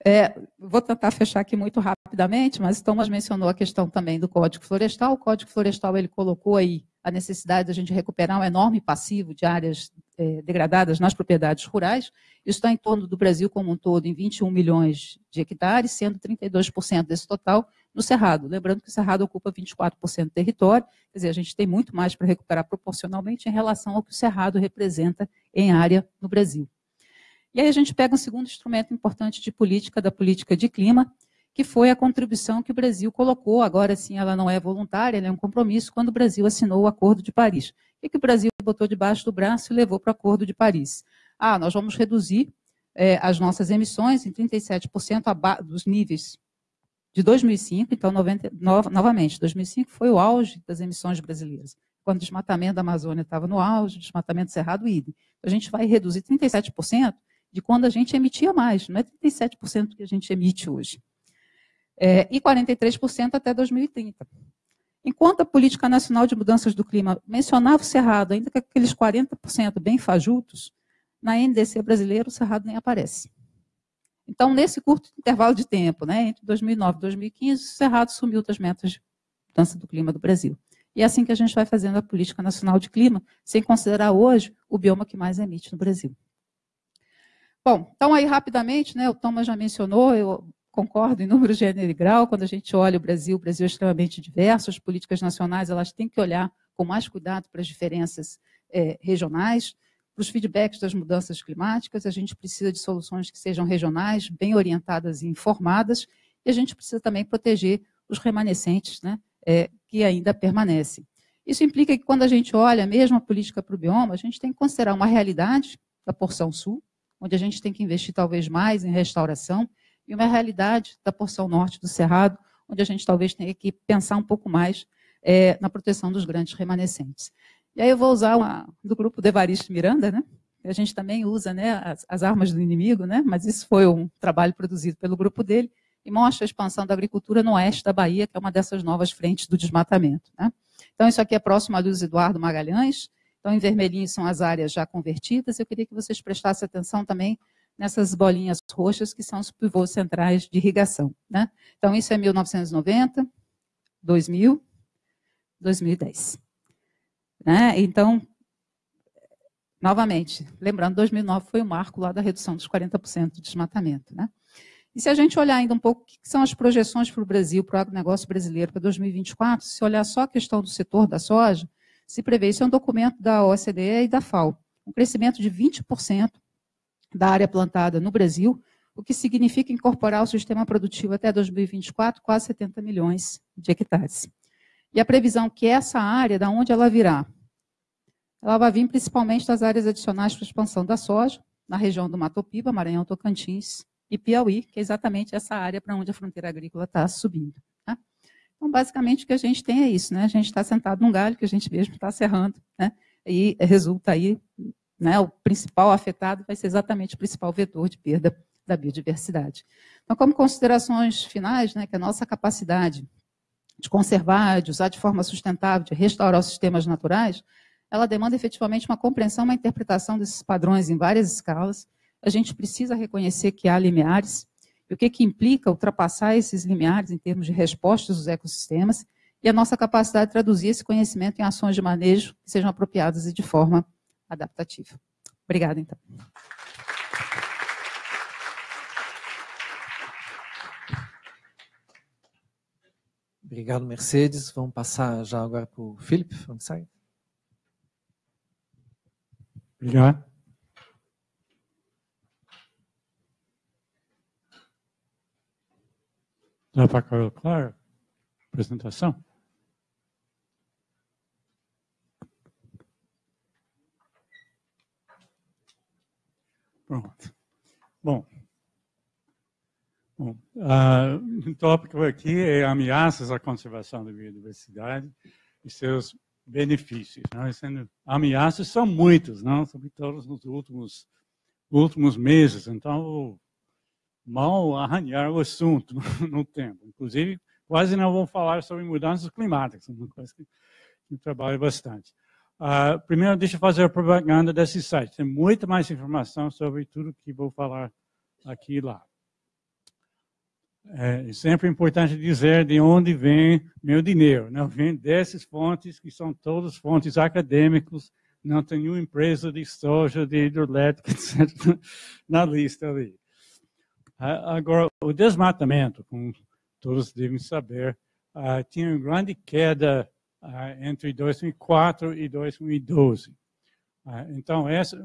É, vou tentar fechar aqui muito rapidamente, mas Thomas mencionou a questão também do Código Florestal. O Código Florestal ele colocou aí a necessidade de a gente recuperar um enorme passivo de áreas é, degradadas nas propriedades rurais. Isso está em torno do Brasil como um todo em 21 milhões de hectares, sendo 32% desse total no Cerrado. Lembrando que o Cerrado ocupa 24% do território, quer dizer, a gente tem muito mais para recuperar proporcionalmente em relação ao que o Cerrado representa em área no Brasil. E aí a gente pega um segundo instrumento importante de política, da política de clima, que foi a contribuição que o Brasil colocou, agora sim ela não é voluntária, ela é um compromisso, quando o Brasil assinou o Acordo de Paris. O que o Brasil botou debaixo do braço e levou para o Acordo de Paris? Ah, nós vamos reduzir é, as nossas emissões em 37% dos níveis de 2005, então, 90, no, novamente, 2005 foi o auge das emissões brasileiras. Quando o desmatamento da Amazônia estava no auge, o desmatamento do Cerrado, idem. A gente vai reduzir 37% de quando a gente emitia mais, não é 37% que a gente emite hoje. É, e 43% até 2030. Enquanto a Política Nacional de Mudanças do Clima mencionava o Cerrado, ainda que aqueles 40% bem fajutos, na NDC brasileira o Cerrado nem aparece. Então, nesse curto intervalo de tempo, né, entre 2009 e 2015, o Cerrado sumiu das metas de mudança do clima do Brasil. E é assim que a gente vai fazendo a política nacional de clima, sem considerar hoje o bioma que mais emite no Brasil. Bom, então aí rapidamente, né, o Thomas já mencionou, eu concordo em número, gênero e grau, quando a gente olha o Brasil, o Brasil é extremamente diverso, as políticas nacionais elas têm que olhar com mais cuidado para as diferenças é, regionais, para os feedbacks das mudanças climáticas, a gente precisa de soluções que sejam regionais, bem orientadas e informadas, e a gente precisa também proteger os remanescentes né, é, que ainda permanecem. Isso implica que quando a gente olha mesmo a política para o bioma, a gente tem que considerar uma realidade da porção sul, onde a gente tem que investir talvez mais em restauração, e uma realidade da porção norte do Cerrado, onde a gente talvez tenha que pensar um pouco mais é, na proteção dos grandes remanescentes. E aí eu vou usar uma do grupo de Evaristo Miranda, né? A gente também usa né, as, as, armas do inimigo, né? mas isso foi um trabalho produzido pelo grupo dele, e mostra a expansão da agricultura no oeste da Bahia, que é uma dessas novas frentes do desmatamento. Né? Então, isso aqui é próximo a Luiz Eduardo Magalhães, então, em vermelhinho são as áreas já convertidas. Eu queria que vocês prestassem atenção também nessas bolinhas roxas, que são os pivôs centrais de irrigação. Né? Então, isso é 1990, 2000, 2010. Né? Então, novamente, lembrando, 2009 foi o marco lá da redução dos 40% de desmatamento. Né? E se a gente olhar ainda um pouco o que são as projeções para o Brasil, para o agronegócio brasileiro para 2024, se olhar só a questão do setor da soja, se prevê, isso é um documento da OCDE e da FAO, um crescimento de 20% da área plantada no Brasil, o que significa incorporar o sistema produtivo até 2024 quase 70 milhões de hectares. E a previsão que essa área, da onde ela virá? Ela vai vir principalmente das áreas adicionais para expansão da soja, na região do Mato Piba, Maranhão, Tocantins e Piauí, que é exatamente essa área para onde a fronteira agrícola está subindo. Tá? Então, basicamente, o que a gente tem é isso, né? A gente está sentado num galho que a gente mesmo está serrando, né? E resulta aí, né? O principal afetado vai ser exatamente o principal vetor de perda da biodiversidade. Então, como considerações finais, né, que a nossa capacidade de conservar, de usar de forma sustentável, de restaurar os sistemas naturais, ela demanda efetivamente uma compreensão, uma interpretação desses padrões em várias escalas. A gente precisa reconhecer que há limiares, e o que, que implica ultrapassar esses limiares em termos de respostas dos ecossistemas, e a nossa capacidade de traduzir esse conhecimento em ações de manejo que sejam apropriadas e de forma adaptativa. Obrigada, então. Obrigado, Mercedes. Vamos passar já agora para o Felipe Francais. Obrigado. Dá para ficar claro a apresentação? Pronto. Bom, Bom, uh, tópico aqui é ameaças à conservação da biodiversidade e seus benefícios. Né? Sendo, ameaças são muitas, não? sobretudo nos últimos, últimos meses. Então, mal arranhar o assunto no, tempo. Inclusive, quase não vou falar sobre mudanças climáticas, uma coisa que eu trabalho bastante. Uh, primeiro, deixa eu fazer a propaganda desse site. Tem muita mais informação sobre tudo que vou falar aqui e lá. É sempre importante dizer de onde vem meu dinheiro. Não vem dessas fontes, que são todas fontes acadêmicas, não tem nenhuma empresa de soja, de hidrelétrica, etc., na lista ali. Agora, o desmatamento, como todos devem saber, tinha uma grande queda entre 2004 e 2012. Uh, então, essa,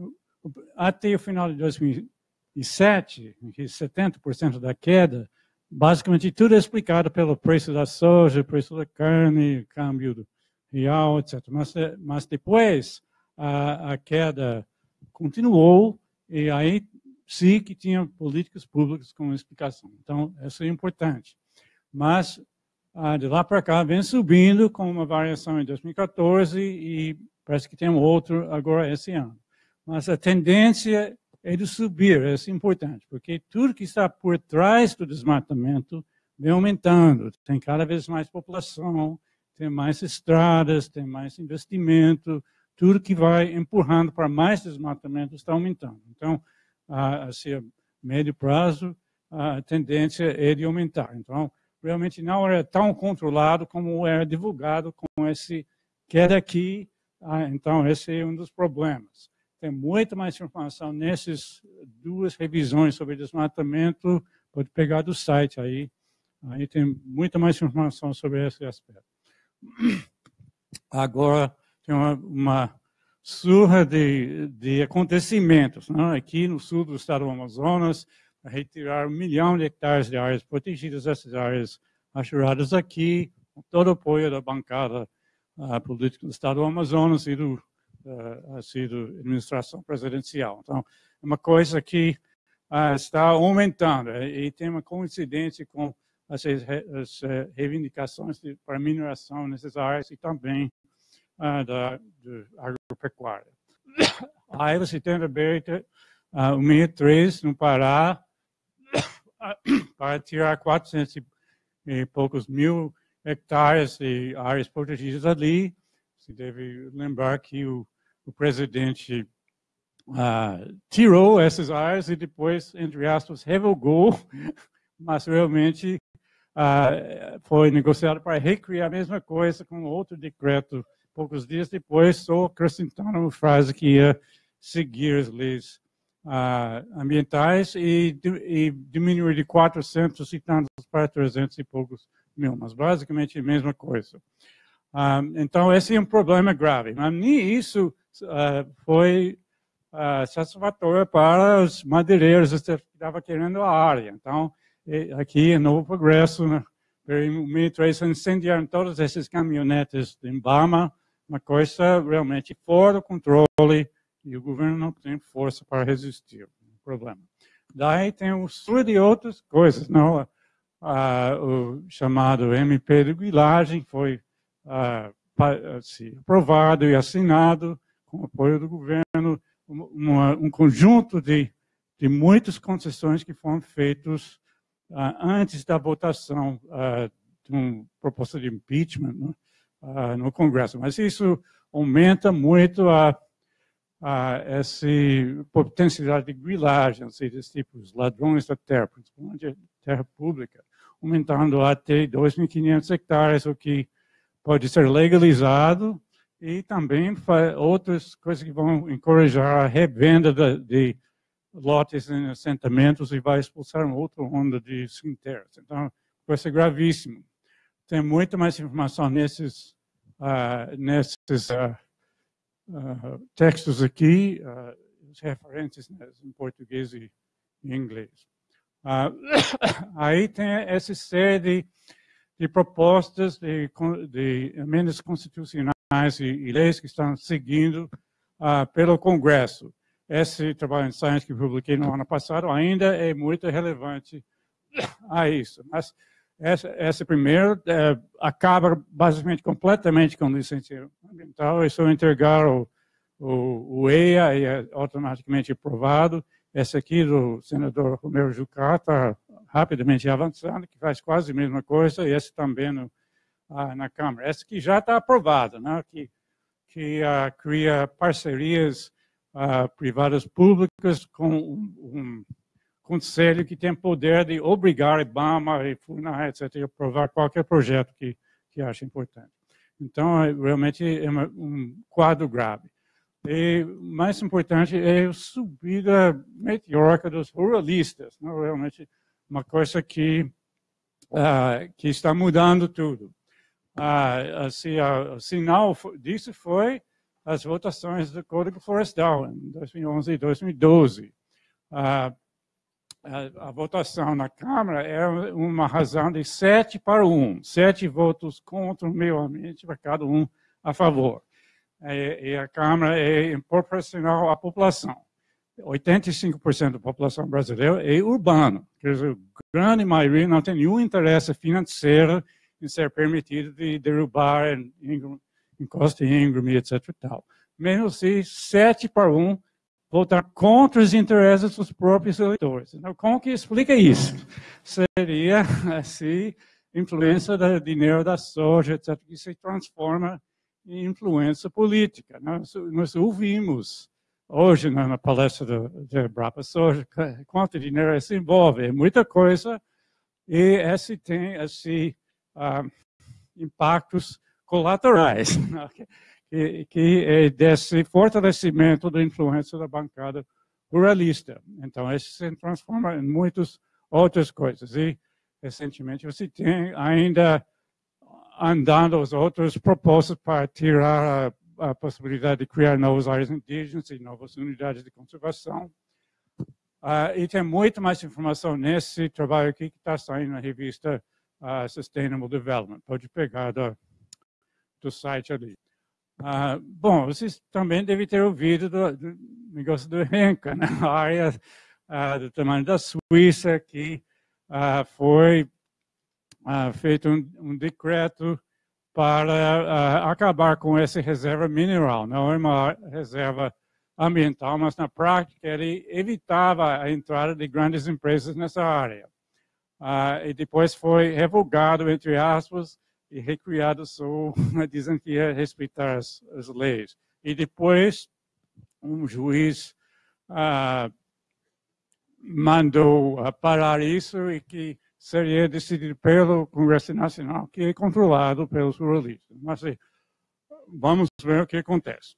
até o final de 2007, 70% da queda basicamente tudo é explicado pelo preço da soja, preço da carne, câmbio real, etc. Mas, eh, mas depois a, a queda continuou e aí sim que tinha políticas públicas com explicação. Então, isso é importante. Mas de lá para cá vem subindo com uma variação em 2014 e parece que tem outro agora esse ano. Mas a tendência é de subir, é importante, porque tudo que está por trás do desmatamento vem aumentando. Tem cada vez mais população, tem mais estradas, tem mais investimento, tudo que vai empurrando para mais desmatamento está aumentando. Então, assim, a médio prazo, a tendência é de aumentar. Então, realmente não era tão controlado como era divulgado com esse queda aqui. Ah, então, esse é um dos problemas. Tem muita mais informação nessas duas revisões sobre desmatamento. Pode pegar do site aí. Aí tem muita mais informação sobre esse aspecto. Agora, tem uma, uma surra de, de acontecimentos. Né? Aqui no sul do estado do Amazonas, retirar um milhão de hectares de áreas protegidas, essas áreas achuradas aqui, com todo o apoio da bancada uh, política do estado do Amazonas e do uh, sido administração presidencial. Então, é uma coisa que uh, está aumentando e tem uma coincidência com as, as uh, reivindicações de, para mineração nessas áreas e também uh, da, agropecuária. Aí você tem aberto uh, o 63 no Pará para tirar 400 e poucos mil hectares de áreas protegidas ali. Você deve lembrar que o o presidente uh, tirou essas áreas e depois, entre aspas, revogou, mas realmente uh, foi negociado para recriar a mesma coisa com outro decreto poucos dias depois, só acrescentando uma frase que ia seguir as leis uh, ambientais e, e, diminuir de 400 e tantos para 300 e poucos mil, mas basicamente a mesma coisa. Uh, então, esse é um problema grave. Mas nem isso uh, foi satisfatório para os madeireiros que estavam querendo a área. Então, aqui em Novo Progresso, né, em 2003, incendiaram todos esses caminhonetes de Embama, uma coisa realmente fora do controle e o governo não tem força para resistir. Um problema. Daí tem o sul de outras coisas. Não? Ah, o chamado MP de Guilagem foi assim, aprovado e assinado com o apoio do governo uma, um conjunto de, de muitas concessões que foram feitas ah, antes da votação ah, de uma proposta de impeachment né, ah, no Congresso. Mas isso aumenta muito a a essa potencialidade de grilagem, ou seja, tipos ladrões da terra, principalmente terra pública, aumentando até 2.500 hectares, o que pode ser legalizado, e também outras coisas que vão encorajar a revenda de, de lotes em assentamentos e vai expulsar uma outra onda de cemitérios. Então, vai ser gravíssimo. Tem muito mais informação nesses, uh, nesses uh, uh, textos aqui, os referentes né, em português e em inglês. Aí tem essa série de, de propostas de, de, emendas constitucionais e, e, leis que estão seguindo pelo Congresso. Esse trabalho em Science que publiquei no ano passado ainda é muito relevante a isso. Mas essa, essa primeira é, acaba basicamente completamente com licenciamento ambiental. É só entregar o, o, o EIA e é automaticamente aprovado. Esse aqui do senador Romero Jucá está rapidamente avançando, que faz quase a mesma coisa, e esse também no, ah, na Câmara. Esse que já está aprovado, né? que, que ah, cria parcerias ah, privadas públicas com um, um conselho que tem poder de obrigar IBAMA e FUNA, etc., a aprovar qualquer projeto que, que acha importante. Então, é, realmente é uma, um quadro grave. E mais importante é a subida meteórica dos ruralistas, não? realmente uma coisa que, uh, que está mudando tudo. Uh, assim, uh, o sinal disso foi as votações do Código Florestal em 2011 e 2012 a, a, votação na Câmara é uma razão de sete para um, sete votos contra o meio ambiente para cada um a favor. E, e a Câmara é proporcional à população. 85% da população brasileira é urbana, quer dizer, a grande maioria não tem nenhum interesse financeiro em ser permitido de derrubar encosta íngreme, etc. Tal. Mesmo assim, sete para um votar contra os interesses dos próprios eleitores. Então, como que explica isso? Seria, assim, influência do dinheiro da soja, etc., que se transforma em influência política. Nós, nós ouvimos hoje na palestra do, de Brapa Soja quanto dinheiro isso envolve. É muita coisa e esse tem esse, uh, impactos colaterais. que, que é desse fortalecimento da influência da bancada pluralista. Então, isso se transforma em muitas outras coisas. E, recentemente, você tem ainda andando as outras propostas para tirar a, a possibilidade de criar novas áreas indígenas e novas unidades de conservação. Uh, e tem muito mais informação nesse trabalho aqui que está saindo na revista uh, Sustainable Development. Pode pegar do, do site ali. Ah, bom, vocês também devem ter ouvido do, do negócio do Renca, né? a área do tamanho da Suíça, que foi feito um, um, decreto para ah, acabar com essa reserva mineral. Não é uma reserva ambiental, mas na prática ele evitava a entrada de grandes empresas nessa área. Ah, e depois foi revogado, entre aspas, e recriado só dizem que ia respeitar as, as leis. E depois um juiz ah, mandou ah, parar isso e que seria decidido pelo Congresso Nacional, que é controlado pelos ruralistas. Mas assim, vamos ver o que acontece.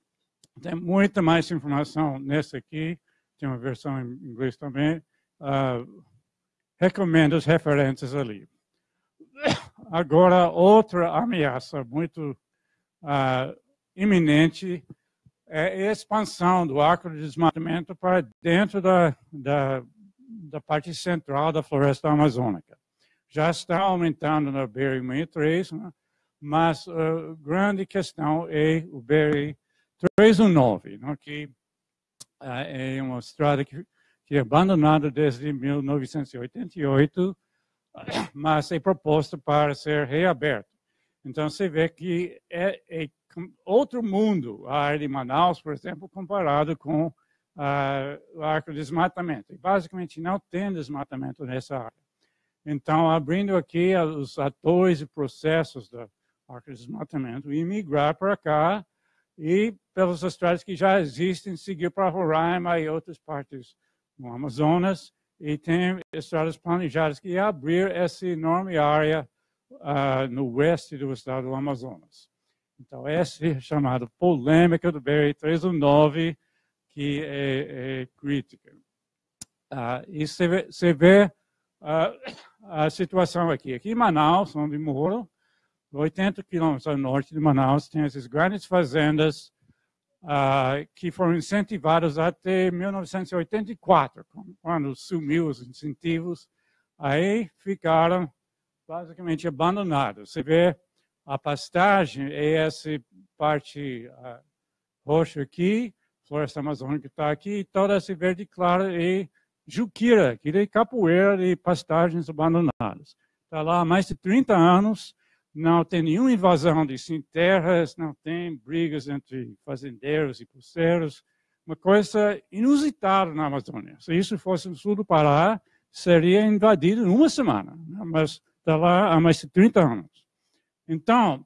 Tem muita mais informação nessa aqui, tem uma versão em inglês também. Uh, recomendo as referências ali. Agora, outra ameaça muito uh, iminente é a expansão do arco de desmatamento para dentro da, da, da parte central da floresta amazônica. Já está aumentando na BR-63, né? mas a grande questão é o BR-319, né? que uh, é uma estrada que, que é abandonada desde 1988, mas é proposta para ser reaberta. Então, você vê que é, é outro mundo a área de Manaus, por exemplo, comparado com uh, o desmatamento. E, basicamente, não tem desmatamento nessa área. Então, abrindo aqui os atores e processos do arco de desmatamento, e migrar para cá e pelas estradas que já existem, seguir para Roraima e outras partes do Amazonas, e tem estradas planejadas que abrir essa enorme área uh, no oeste do estado do Amazonas. Então, essa é chamada polêmica do BR-319, que é, é crítica. Uh, e você vê, uh, a situação aqui. Aqui em Manaus, onde moro, 80 quilômetros ao norte de Manaus, tem essas grandes fazendas uh, que foram incentivadas até 1984, quando sumiu os incentivos. Aí ficaram basicamente abandonados. Você vê a pastagem é essa parte uh, roxa aqui, floresta amazônica está aqui, e toda essa verde clara é juquira, que é capoeira de pastagens abandonadas. Está lá há mais de 30 anos, não tem nenhuma invasão de terras, não tem brigas entre fazendeiros e pulseiros, uma coisa inusitada na Amazônia. Se isso fosse no sul do Pará, seria invadido em uma semana, né? mas está lá há mais de 30 anos. Então,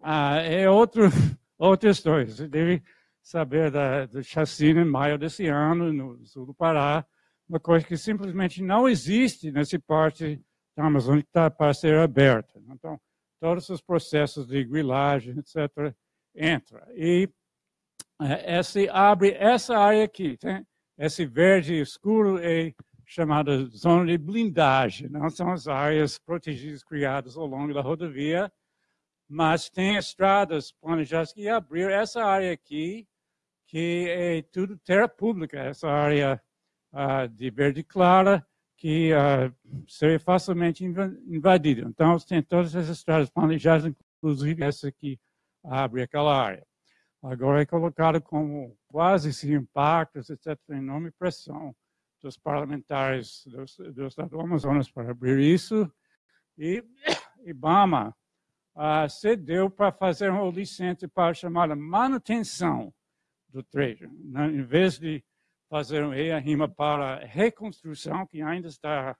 ah, é outro, outra história. Você deve saber da, do chacina em maio desse ano, no sul do Pará, uma coisa que simplesmente não existe nessa parte da Amazônia que está para ser aberta. Então, todos os processos de grilagem, etc., entram. E é, essa abre essa área aqui, tem? esse verde escuro é chamada zona de blindagem. Não são as áreas protegidas criadas ao longo da rodovia, mas tem estradas planejadas que abrir essa área aqui, que é tudo terra pública, essa área uh, de verde clara, que uh, seria facilmente invadido. Então, tem todas essas estradas planejadas, inclusive essa que abre aquela área. Agora é colocado como quase sem impactos, etc., enorme pressão dos parlamentares do, do Estado do Amazonas para abrir isso. E Ibama uh, cedeu para fazer uma licença para chamada manutenção do trecho. Né? Em vez de fazer um rima para reconstrução, que ainda está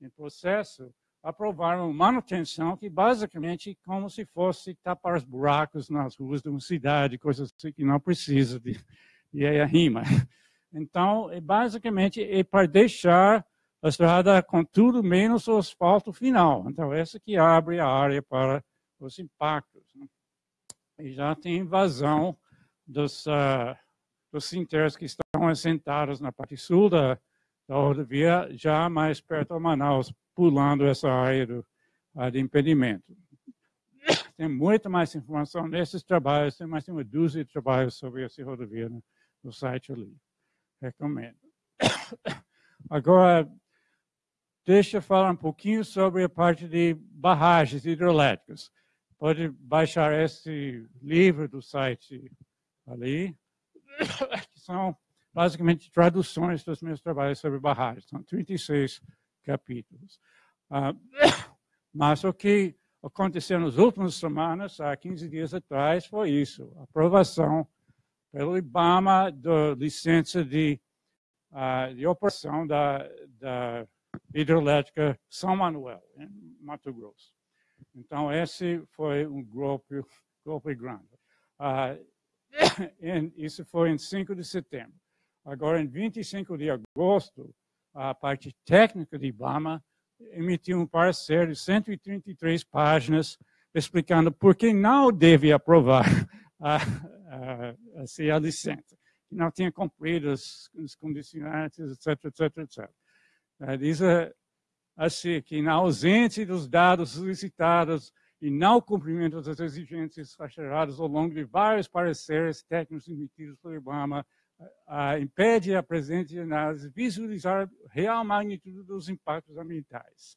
em processo, aprovaram manutenção, que basicamente é como se fosse tapar os buracos nas ruas de uma cidade, coisas assim que não precisa de, de rima. Então, é basicamente é para deixar a estrada com tudo menos o asfalto final. Então, essa que abre a área para os impactos. Né? E já tem invasão dos, uh, dos cinteiros que estão assentados na parte sul da, da rodovia, já mais perto de Manaus, pulando essa área do, uh, de impedimento. Tem muita mais informação nesses trabalhos, tem mais de uma dúzia de trabalhos sobre essa rodovia no, no site ali. Recomendo. Agora, deixa eu falar um pouquinho sobre a parte de barragens hidrelétricas. Pode baixar esse livro do site ali, que são basicamente traduções dos meus trabalhos sobre barragens. São 36 capítulos. Uh, mas o que aconteceu nas últimas semanas, há 15 dias atrás, foi isso. A aprovação pelo IBAMA da licença de, uh, de operação da, da hidrelétrica São Manuel, em Mato Grosso. Então, esse foi um golpe, golpe grande. Uh, isso foi em 5 de setembro. Agora, em 25 de agosto, a parte técnica de Ibama emitiu um parecer de 133 páginas explicando por que não deve aprovar a, a, a a licença, que não tinha cumprido os condicionantes, etc, etc, etc. Diz assim que na ausência dos dados solicitados e não cumprimento das exigências acharadas ao longo de vários pareceres técnicos emitidos pelo IBAMA, uh, impede a presente análise visualizar real magnitude dos impactos ambientais.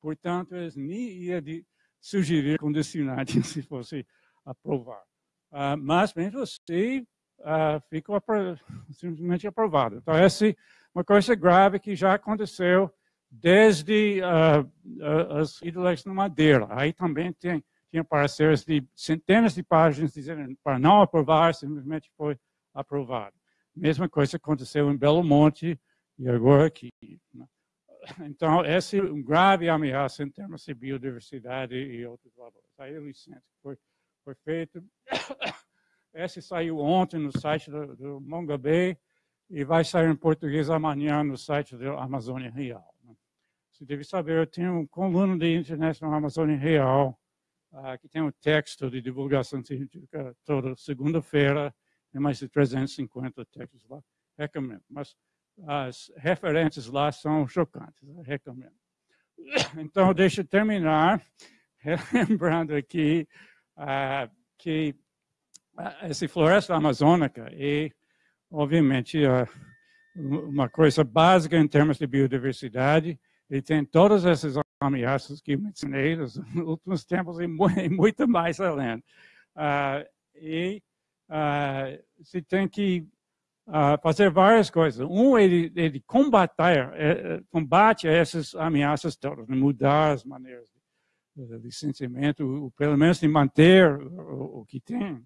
Portanto, eles nem iam de sugerir condicionante se fosse aprovar. Uh, mas, mesmo assim, uh, ficou apro simplesmente aprovado. Então, essa é uma coisa grave que já aconteceu desde uh, as ídolas no Madeira. Aí também tem, tinha pareceres de centenas de páginas dizendo para não aprovar, simplesmente foi aprovado. Mesma coisa aconteceu em Belo Monte e agora aqui. Né? Então, essa é uma grave ameaça em termos de biodiversidade e outros valores. Aí a licença foi, foi feita. Essa saiu ontem no site do, do e vai sair em português amanhã no site da Amazônia Real. Você deve saber, eu tenho um coluna de internet na Amazônia Real, uh, que tem um texto de divulgação científica toda segunda-feira, tem mais de 350 textos lá, recomendo. Mas as referências lá são chocantes, recomendo. Então, deixa eu terminar lembrando aqui uh, que uh, essa floresta amazônica é, obviamente, uh, uma coisa básica em termos de biodiversidade e tem todas essas ameaças que mencionei nos últimos tempos e muito mais além. e se tem que uh, fazer várias coisas. Um, ele, ele combater, é, combate essas ameaças todas, né? mudar as maneiras de, de licenciamento, pelo menos de manter o, o, que tem.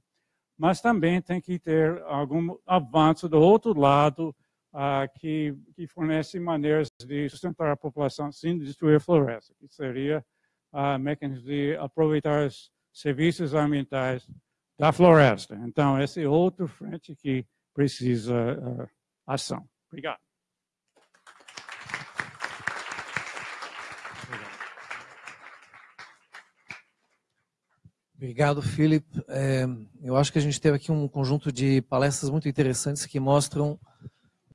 Mas também tem que ter algum avanço do outro lado que, que fornece maneiras de sustentar a população sem destruir a floresta, que seria uh, mecanismos de aproveitar os serviços ambientais da floresta. Então, esse é outro frente que precisa uh, ação. Obrigado. Obrigado, Felipe. É, eu acho que a gente teve aqui um conjunto de palestras muito interessantes que mostram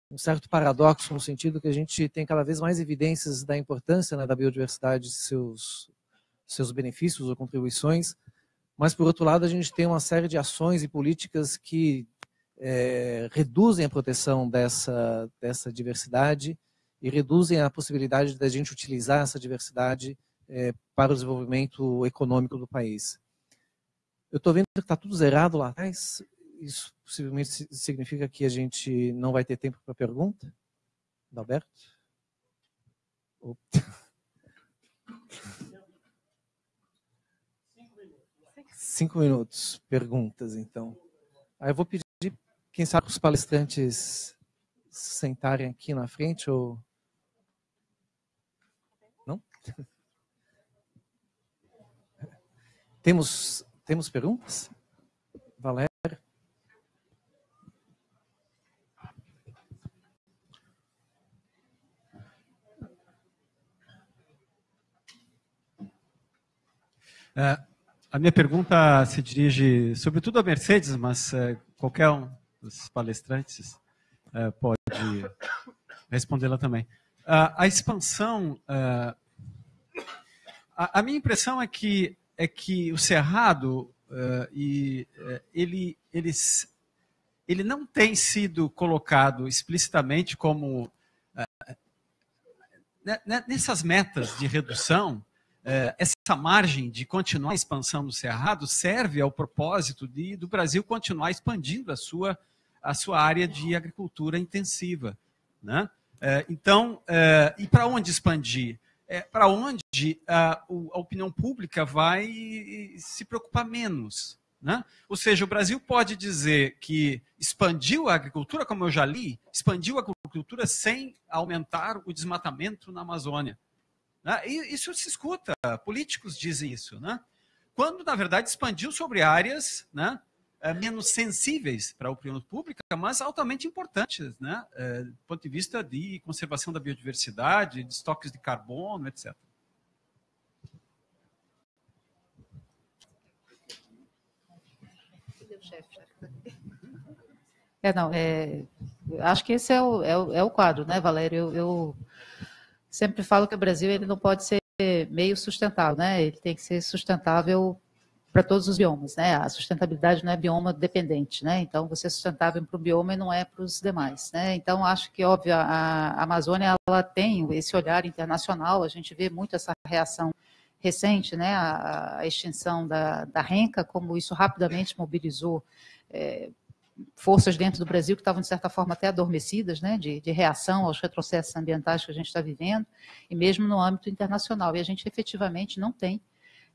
um certo paradoxo no sentido que a gente tem cada vez mais evidências da importância né, da biodiversidade, seus seus benefícios ou contribuições, mas por outro lado a gente tem uma série de ações e políticas que é, reduzem a proteção dessa, dessa diversidade e reduzem a possibilidade da gente utilizar essa diversidade é, para o desenvolvimento econômico do país. Eu estou vendo que está tudo zerado lá atrás. Isso possivelmente significa que a gente não vai ter tempo para pergunta? Alberto? Cinco minutos. Perguntas, então. Aí eu vou pedir quem sabe os palestrantes sentarem aqui na frente ou não? Temos temos perguntas? É, a minha pergunta se dirige sobretudo a Mercedes, mas é, qualquer um dos palestrantes uh, pode respondê-la também. Uh, a expansão, uh, a, a, minha impressão é que é que o Cerrado e ele, ele, ele não tem sido colocado explicitamente como nessas metas de redução, essa margem de continuar a expansão do Cerrado serve ao propósito de, do Brasil continuar expandindo a sua a sua área de agricultura intensiva. Né? É, então, é, e para onde expandir? Para onde a, a, opinião pública vai se preocupar menos. Né? Ou seja, o Brasil pode dizer que expandiu a agricultura, como eu já li, expandiu a agricultura sem aumentar o desmatamento na Amazônia. Né? E isso se escuta, políticos dizem isso. Né? Quando, na verdade, expandiu sobre áreas né, é, menos sensíveis para a opinião pública, mas altamente importantes, né? É, do ponto de vista de conservação da biodiversidade, de estoques de carbono, etc. É, não, é, acho que esse é o, é o, é o quadro, né, Valério? Eu, eu, sempre falo que o Brasil ele não pode ser meio sustentável, né? Ele tem que ser sustentável para todos os biomas, né? A sustentabilidade não é bioma dependente, né? Então, você é sustentável para o bioma e não é para os demais, né? Então, acho que, óbvio, a, Amazônia, ela tem esse olhar internacional, a gente vê muito essa reação recente, né? A, a extinção da, da renca, como isso rapidamente mobilizou é, forças dentro do Brasil que estavam, de certa forma, até adormecidas, né, de, de, reação aos retrocessos ambientais que a gente está vivendo, e mesmo no âmbito internacional. E a gente efetivamente não tem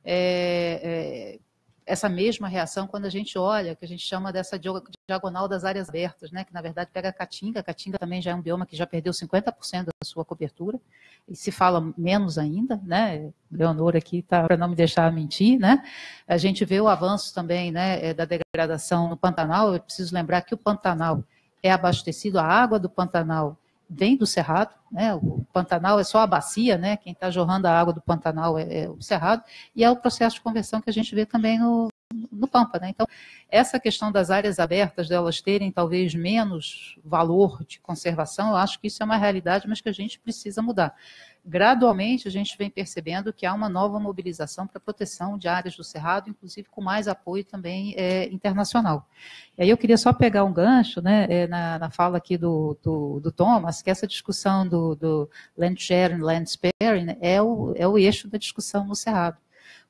é, é, essa mesma reação quando a gente olha, que a gente chama dessa diagonal das áreas abertas, né, que na verdade pega a Caatinga, a Caatinga também já é um bioma que já perdeu 50% da sua cobertura, e se fala menos ainda, né, Leonor aqui está para não me deixar mentir, né, a gente vê o avanço também, né, é, da degradação no Pantanal, eu preciso lembrar que o Pantanal é abastecido, a água do Pantanal vem do Cerrado, né? O Pantanal é só a bacia, né? Quem está jorrando a água do Pantanal é, é, o Cerrado, e é o processo de conversão que a gente vê também no, no Pampa, né? Então, essa questão das áreas abertas, delas terem talvez menos valor de conservação, eu acho que isso é uma realidade, mas que a gente precisa mudar gradualmente a gente vem percebendo que há uma nova mobilização para proteção de áreas do Cerrado, inclusive com mais apoio também é, internacional. E aí eu queria só pegar um gancho né, é, na, na, fala aqui do, do, do, Thomas, que essa discussão do, do land sharing, land sparing, né, é, o, é o eixo da discussão no Cerrado.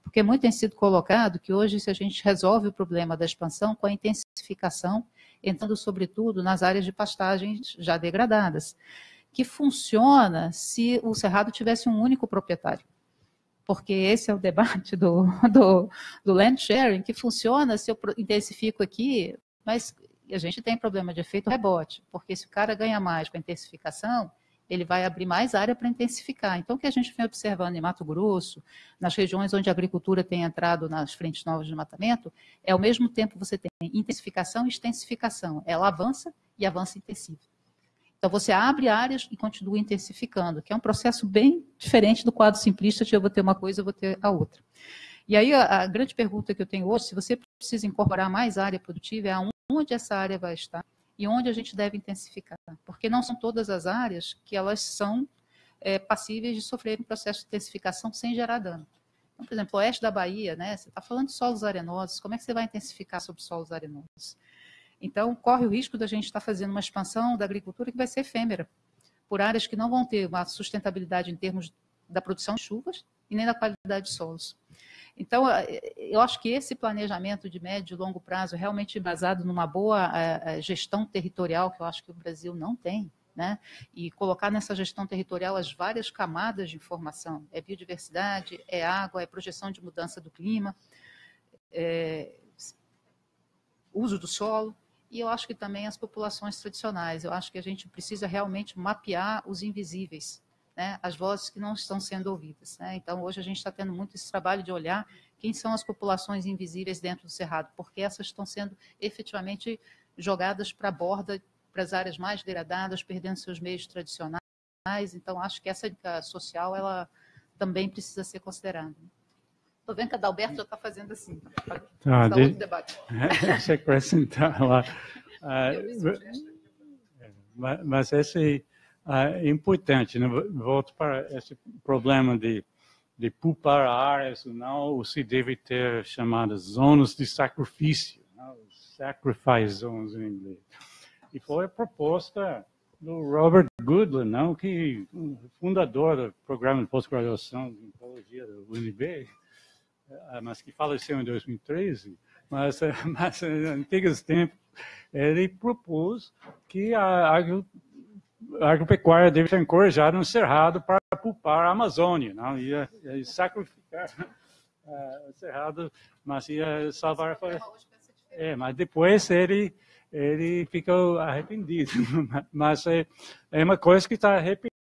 Porque muito tem sido colocado que hoje, se a gente resolve o problema da expansão com a intensificação, entrando sobretudo nas áreas de pastagens já degradadas que funciona se o Cerrado tivesse um único proprietário. Porque esse é o debate do, do, do land sharing, que funciona se eu intensifico aqui, mas a gente tem problema de efeito rebote, porque se o cara ganha mais com a intensificação, ele vai abrir mais área para intensificar. Então, o que a gente vem observando em Mato Grosso, nas regiões onde a agricultura tem entrado nas frentes novas de matamento, é ao mesmo tempo você tem intensificação e extensificação. Ela avança e avança intensivo. Então, você abre áreas e continua intensificando, que é um processo bem diferente do quadro simplista de eu vou ter uma coisa, eu vou ter a outra. E aí, a, a grande pergunta que eu tenho hoje, se você precisa incorporar mais área produtiva, é aonde essa área vai estar e onde a gente deve intensificar. Porque não são todas as áreas que elas são é, passíveis de sofrer um processo de intensificação sem gerar dano. Então, por exemplo, oeste da Bahia, né, você está falando de solos arenosos, como é que você vai intensificar sobre solos arenosos? Então, corre o risco da gente estar fazendo uma expansão da agricultura que vai ser efêmera, por áreas que não vão ter uma sustentabilidade em termos da produção de chuvas e nem da qualidade de solos. Então, eh, eu acho que esse planejamento de médio e longo prazo, realmente baseado numa boa eh, eh, gestão territorial, que eu acho que o Brasil não tem, né? e colocar nessa gestão territorial as várias camadas de informação. É biodiversidade, é água, é projeção de mudança do clima, é uso do solo e eu acho que também as populações tradicionais. Eu acho que a gente precisa realmente mapear os invisíveis, né? as vozes que não estão sendo ouvidas. Né? Então, hoje a gente está tendo muito esse trabalho de olhar quem são as populações invisíveis dentro do Cerrado, porque essas estão sendo efetivamente jogadas para a borda, para as áreas mais degradadas, perdendo seus meios tradicionais. Então, acho que essa social ela também precisa ser considerada. Estou vendo que a Dalberto já está fazendo assim. Tá, de... debate. Deixa eu acrescentar lá. Ah, mas esse é importante. Né? Volto para esse problema de, de poupar áreas ou não, se deve ter chamadas zonas de sacrifício, né? sacrifice zones em inglês. E foi a proposta do Robert Goodland, não, que fundador do programa de pós-graduação de Ecologia do UNB, ah, mas que faleceu em 2013, mas, mas em antigos tempos, ele propôs que a, a agropecuária deve ser encorajada no cerrado para poupar a Amazônia, não? Ia, ia sacrificar uh, o cerrado, mas ia salvar a É, mas depois ele ele ficou arrependido, mas é, é uma coisa que está